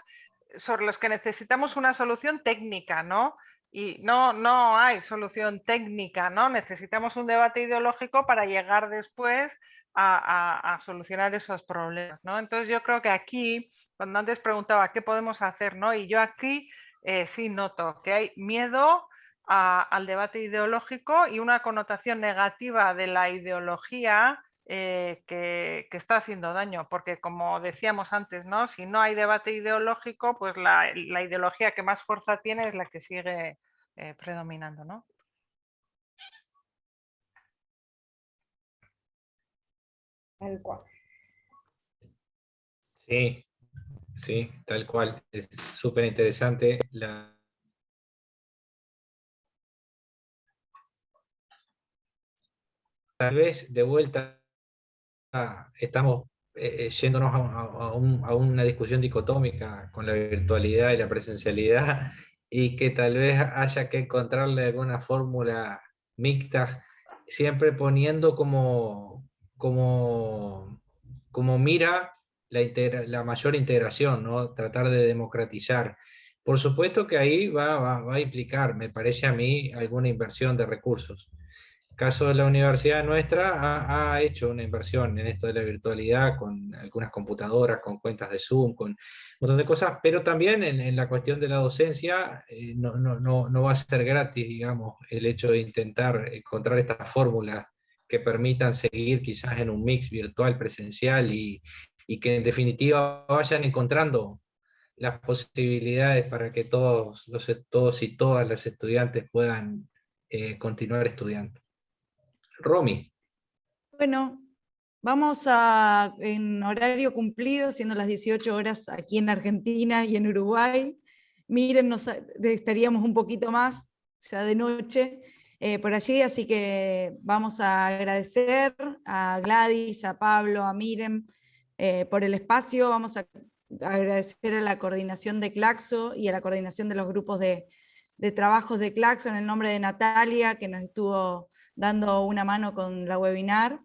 sobre los que necesitamos una solución técnica, ¿no? y no, no hay solución técnica, ¿no? Necesitamos un debate ideológico para llegar después a, solucionar esos problemas, ¿no? Entonces yo creo que aquí, cuando antes preguntaba qué podemos hacer, ¿no? Y yo aquí eh, sí noto que hay miedo al debate ideológico y una connotación negativa de la ideología eh, que, está haciendo daño, porque como decíamos antes, ¿no? si no hay debate ideológico, pues la, ideología que más fuerza tiene es la que sigue eh, predominando. ¿no? Tal cual. Sí, sí, tal cual. Es súper interesante la, tal vez de vuelta estamos eh, eh, yéndonos a, una discusión dicotómica con la virtualidad y la presencialidad y que tal vez haya que encontrarle alguna fórmula mixta, siempre poniendo como, como, como mira la, la mayor integración, ¿no? tratar de democratizar. Por supuesto que ahí va, va a implicar, me parece a mí, alguna inversión de recursos caso de la universidad nuestra ha, hecho una inversión en esto de la virtualidad con algunas computadoras, con cuentas de Zoom, con un montón de cosas, pero también en, la cuestión de la docencia eh, no, no, no, va a ser gratis, digamos, el hecho de intentar encontrar estas fórmulas que permitan seguir quizás en un mix virtual presencial y, y que en definitiva vayan encontrando las posibilidades para que todos, los, todos y todas las estudiantes puedan eh, continuar estudiando. Romy. Bueno, vamos a, en horario cumplido, siendo las 18 horas aquí en Argentina y en Uruguay. Miren, nos, estaríamos un poquito más ya de noche eh, por allí, así que vamos a agradecer a Gladys, a Pablo, a Miren eh, por el espacio. Vamos a agradecer a la coordinación de Claxo y a la coordinación de los grupos de, de trabajos de Claxo en el nombre de Natalia, que nos estuvo dando una mano con la webinar.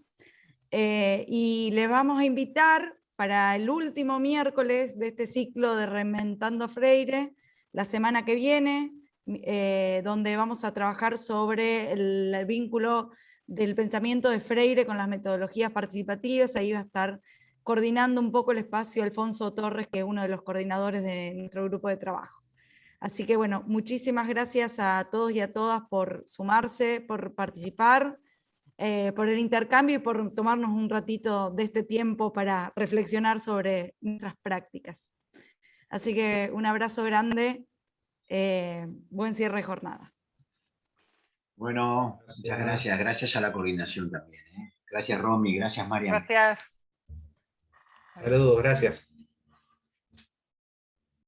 Eh, y le vamos a invitar para el último miércoles de este ciclo de Reinventando Freire, la semana que viene, eh, donde vamos a trabajar sobre el, vínculo del pensamiento de Freire con las metodologías participativas, ahí va a estar coordinando un poco el espacio Alfonso Torres, que es uno de los coordinadores de nuestro grupo de trabajo. Así que bueno, muchísimas gracias a todos y a todas por sumarse, por participar, eh, por el intercambio y por tomarnos un ratito de este tiempo para reflexionar sobre nuestras prácticas. Así que un abrazo grande, eh, buen cierre de jornada. Bueno, muchas gracias, gracias a la coordinación también. ¿eh? Gracias Romy, gracias María. Gracias. Saludos, gracias.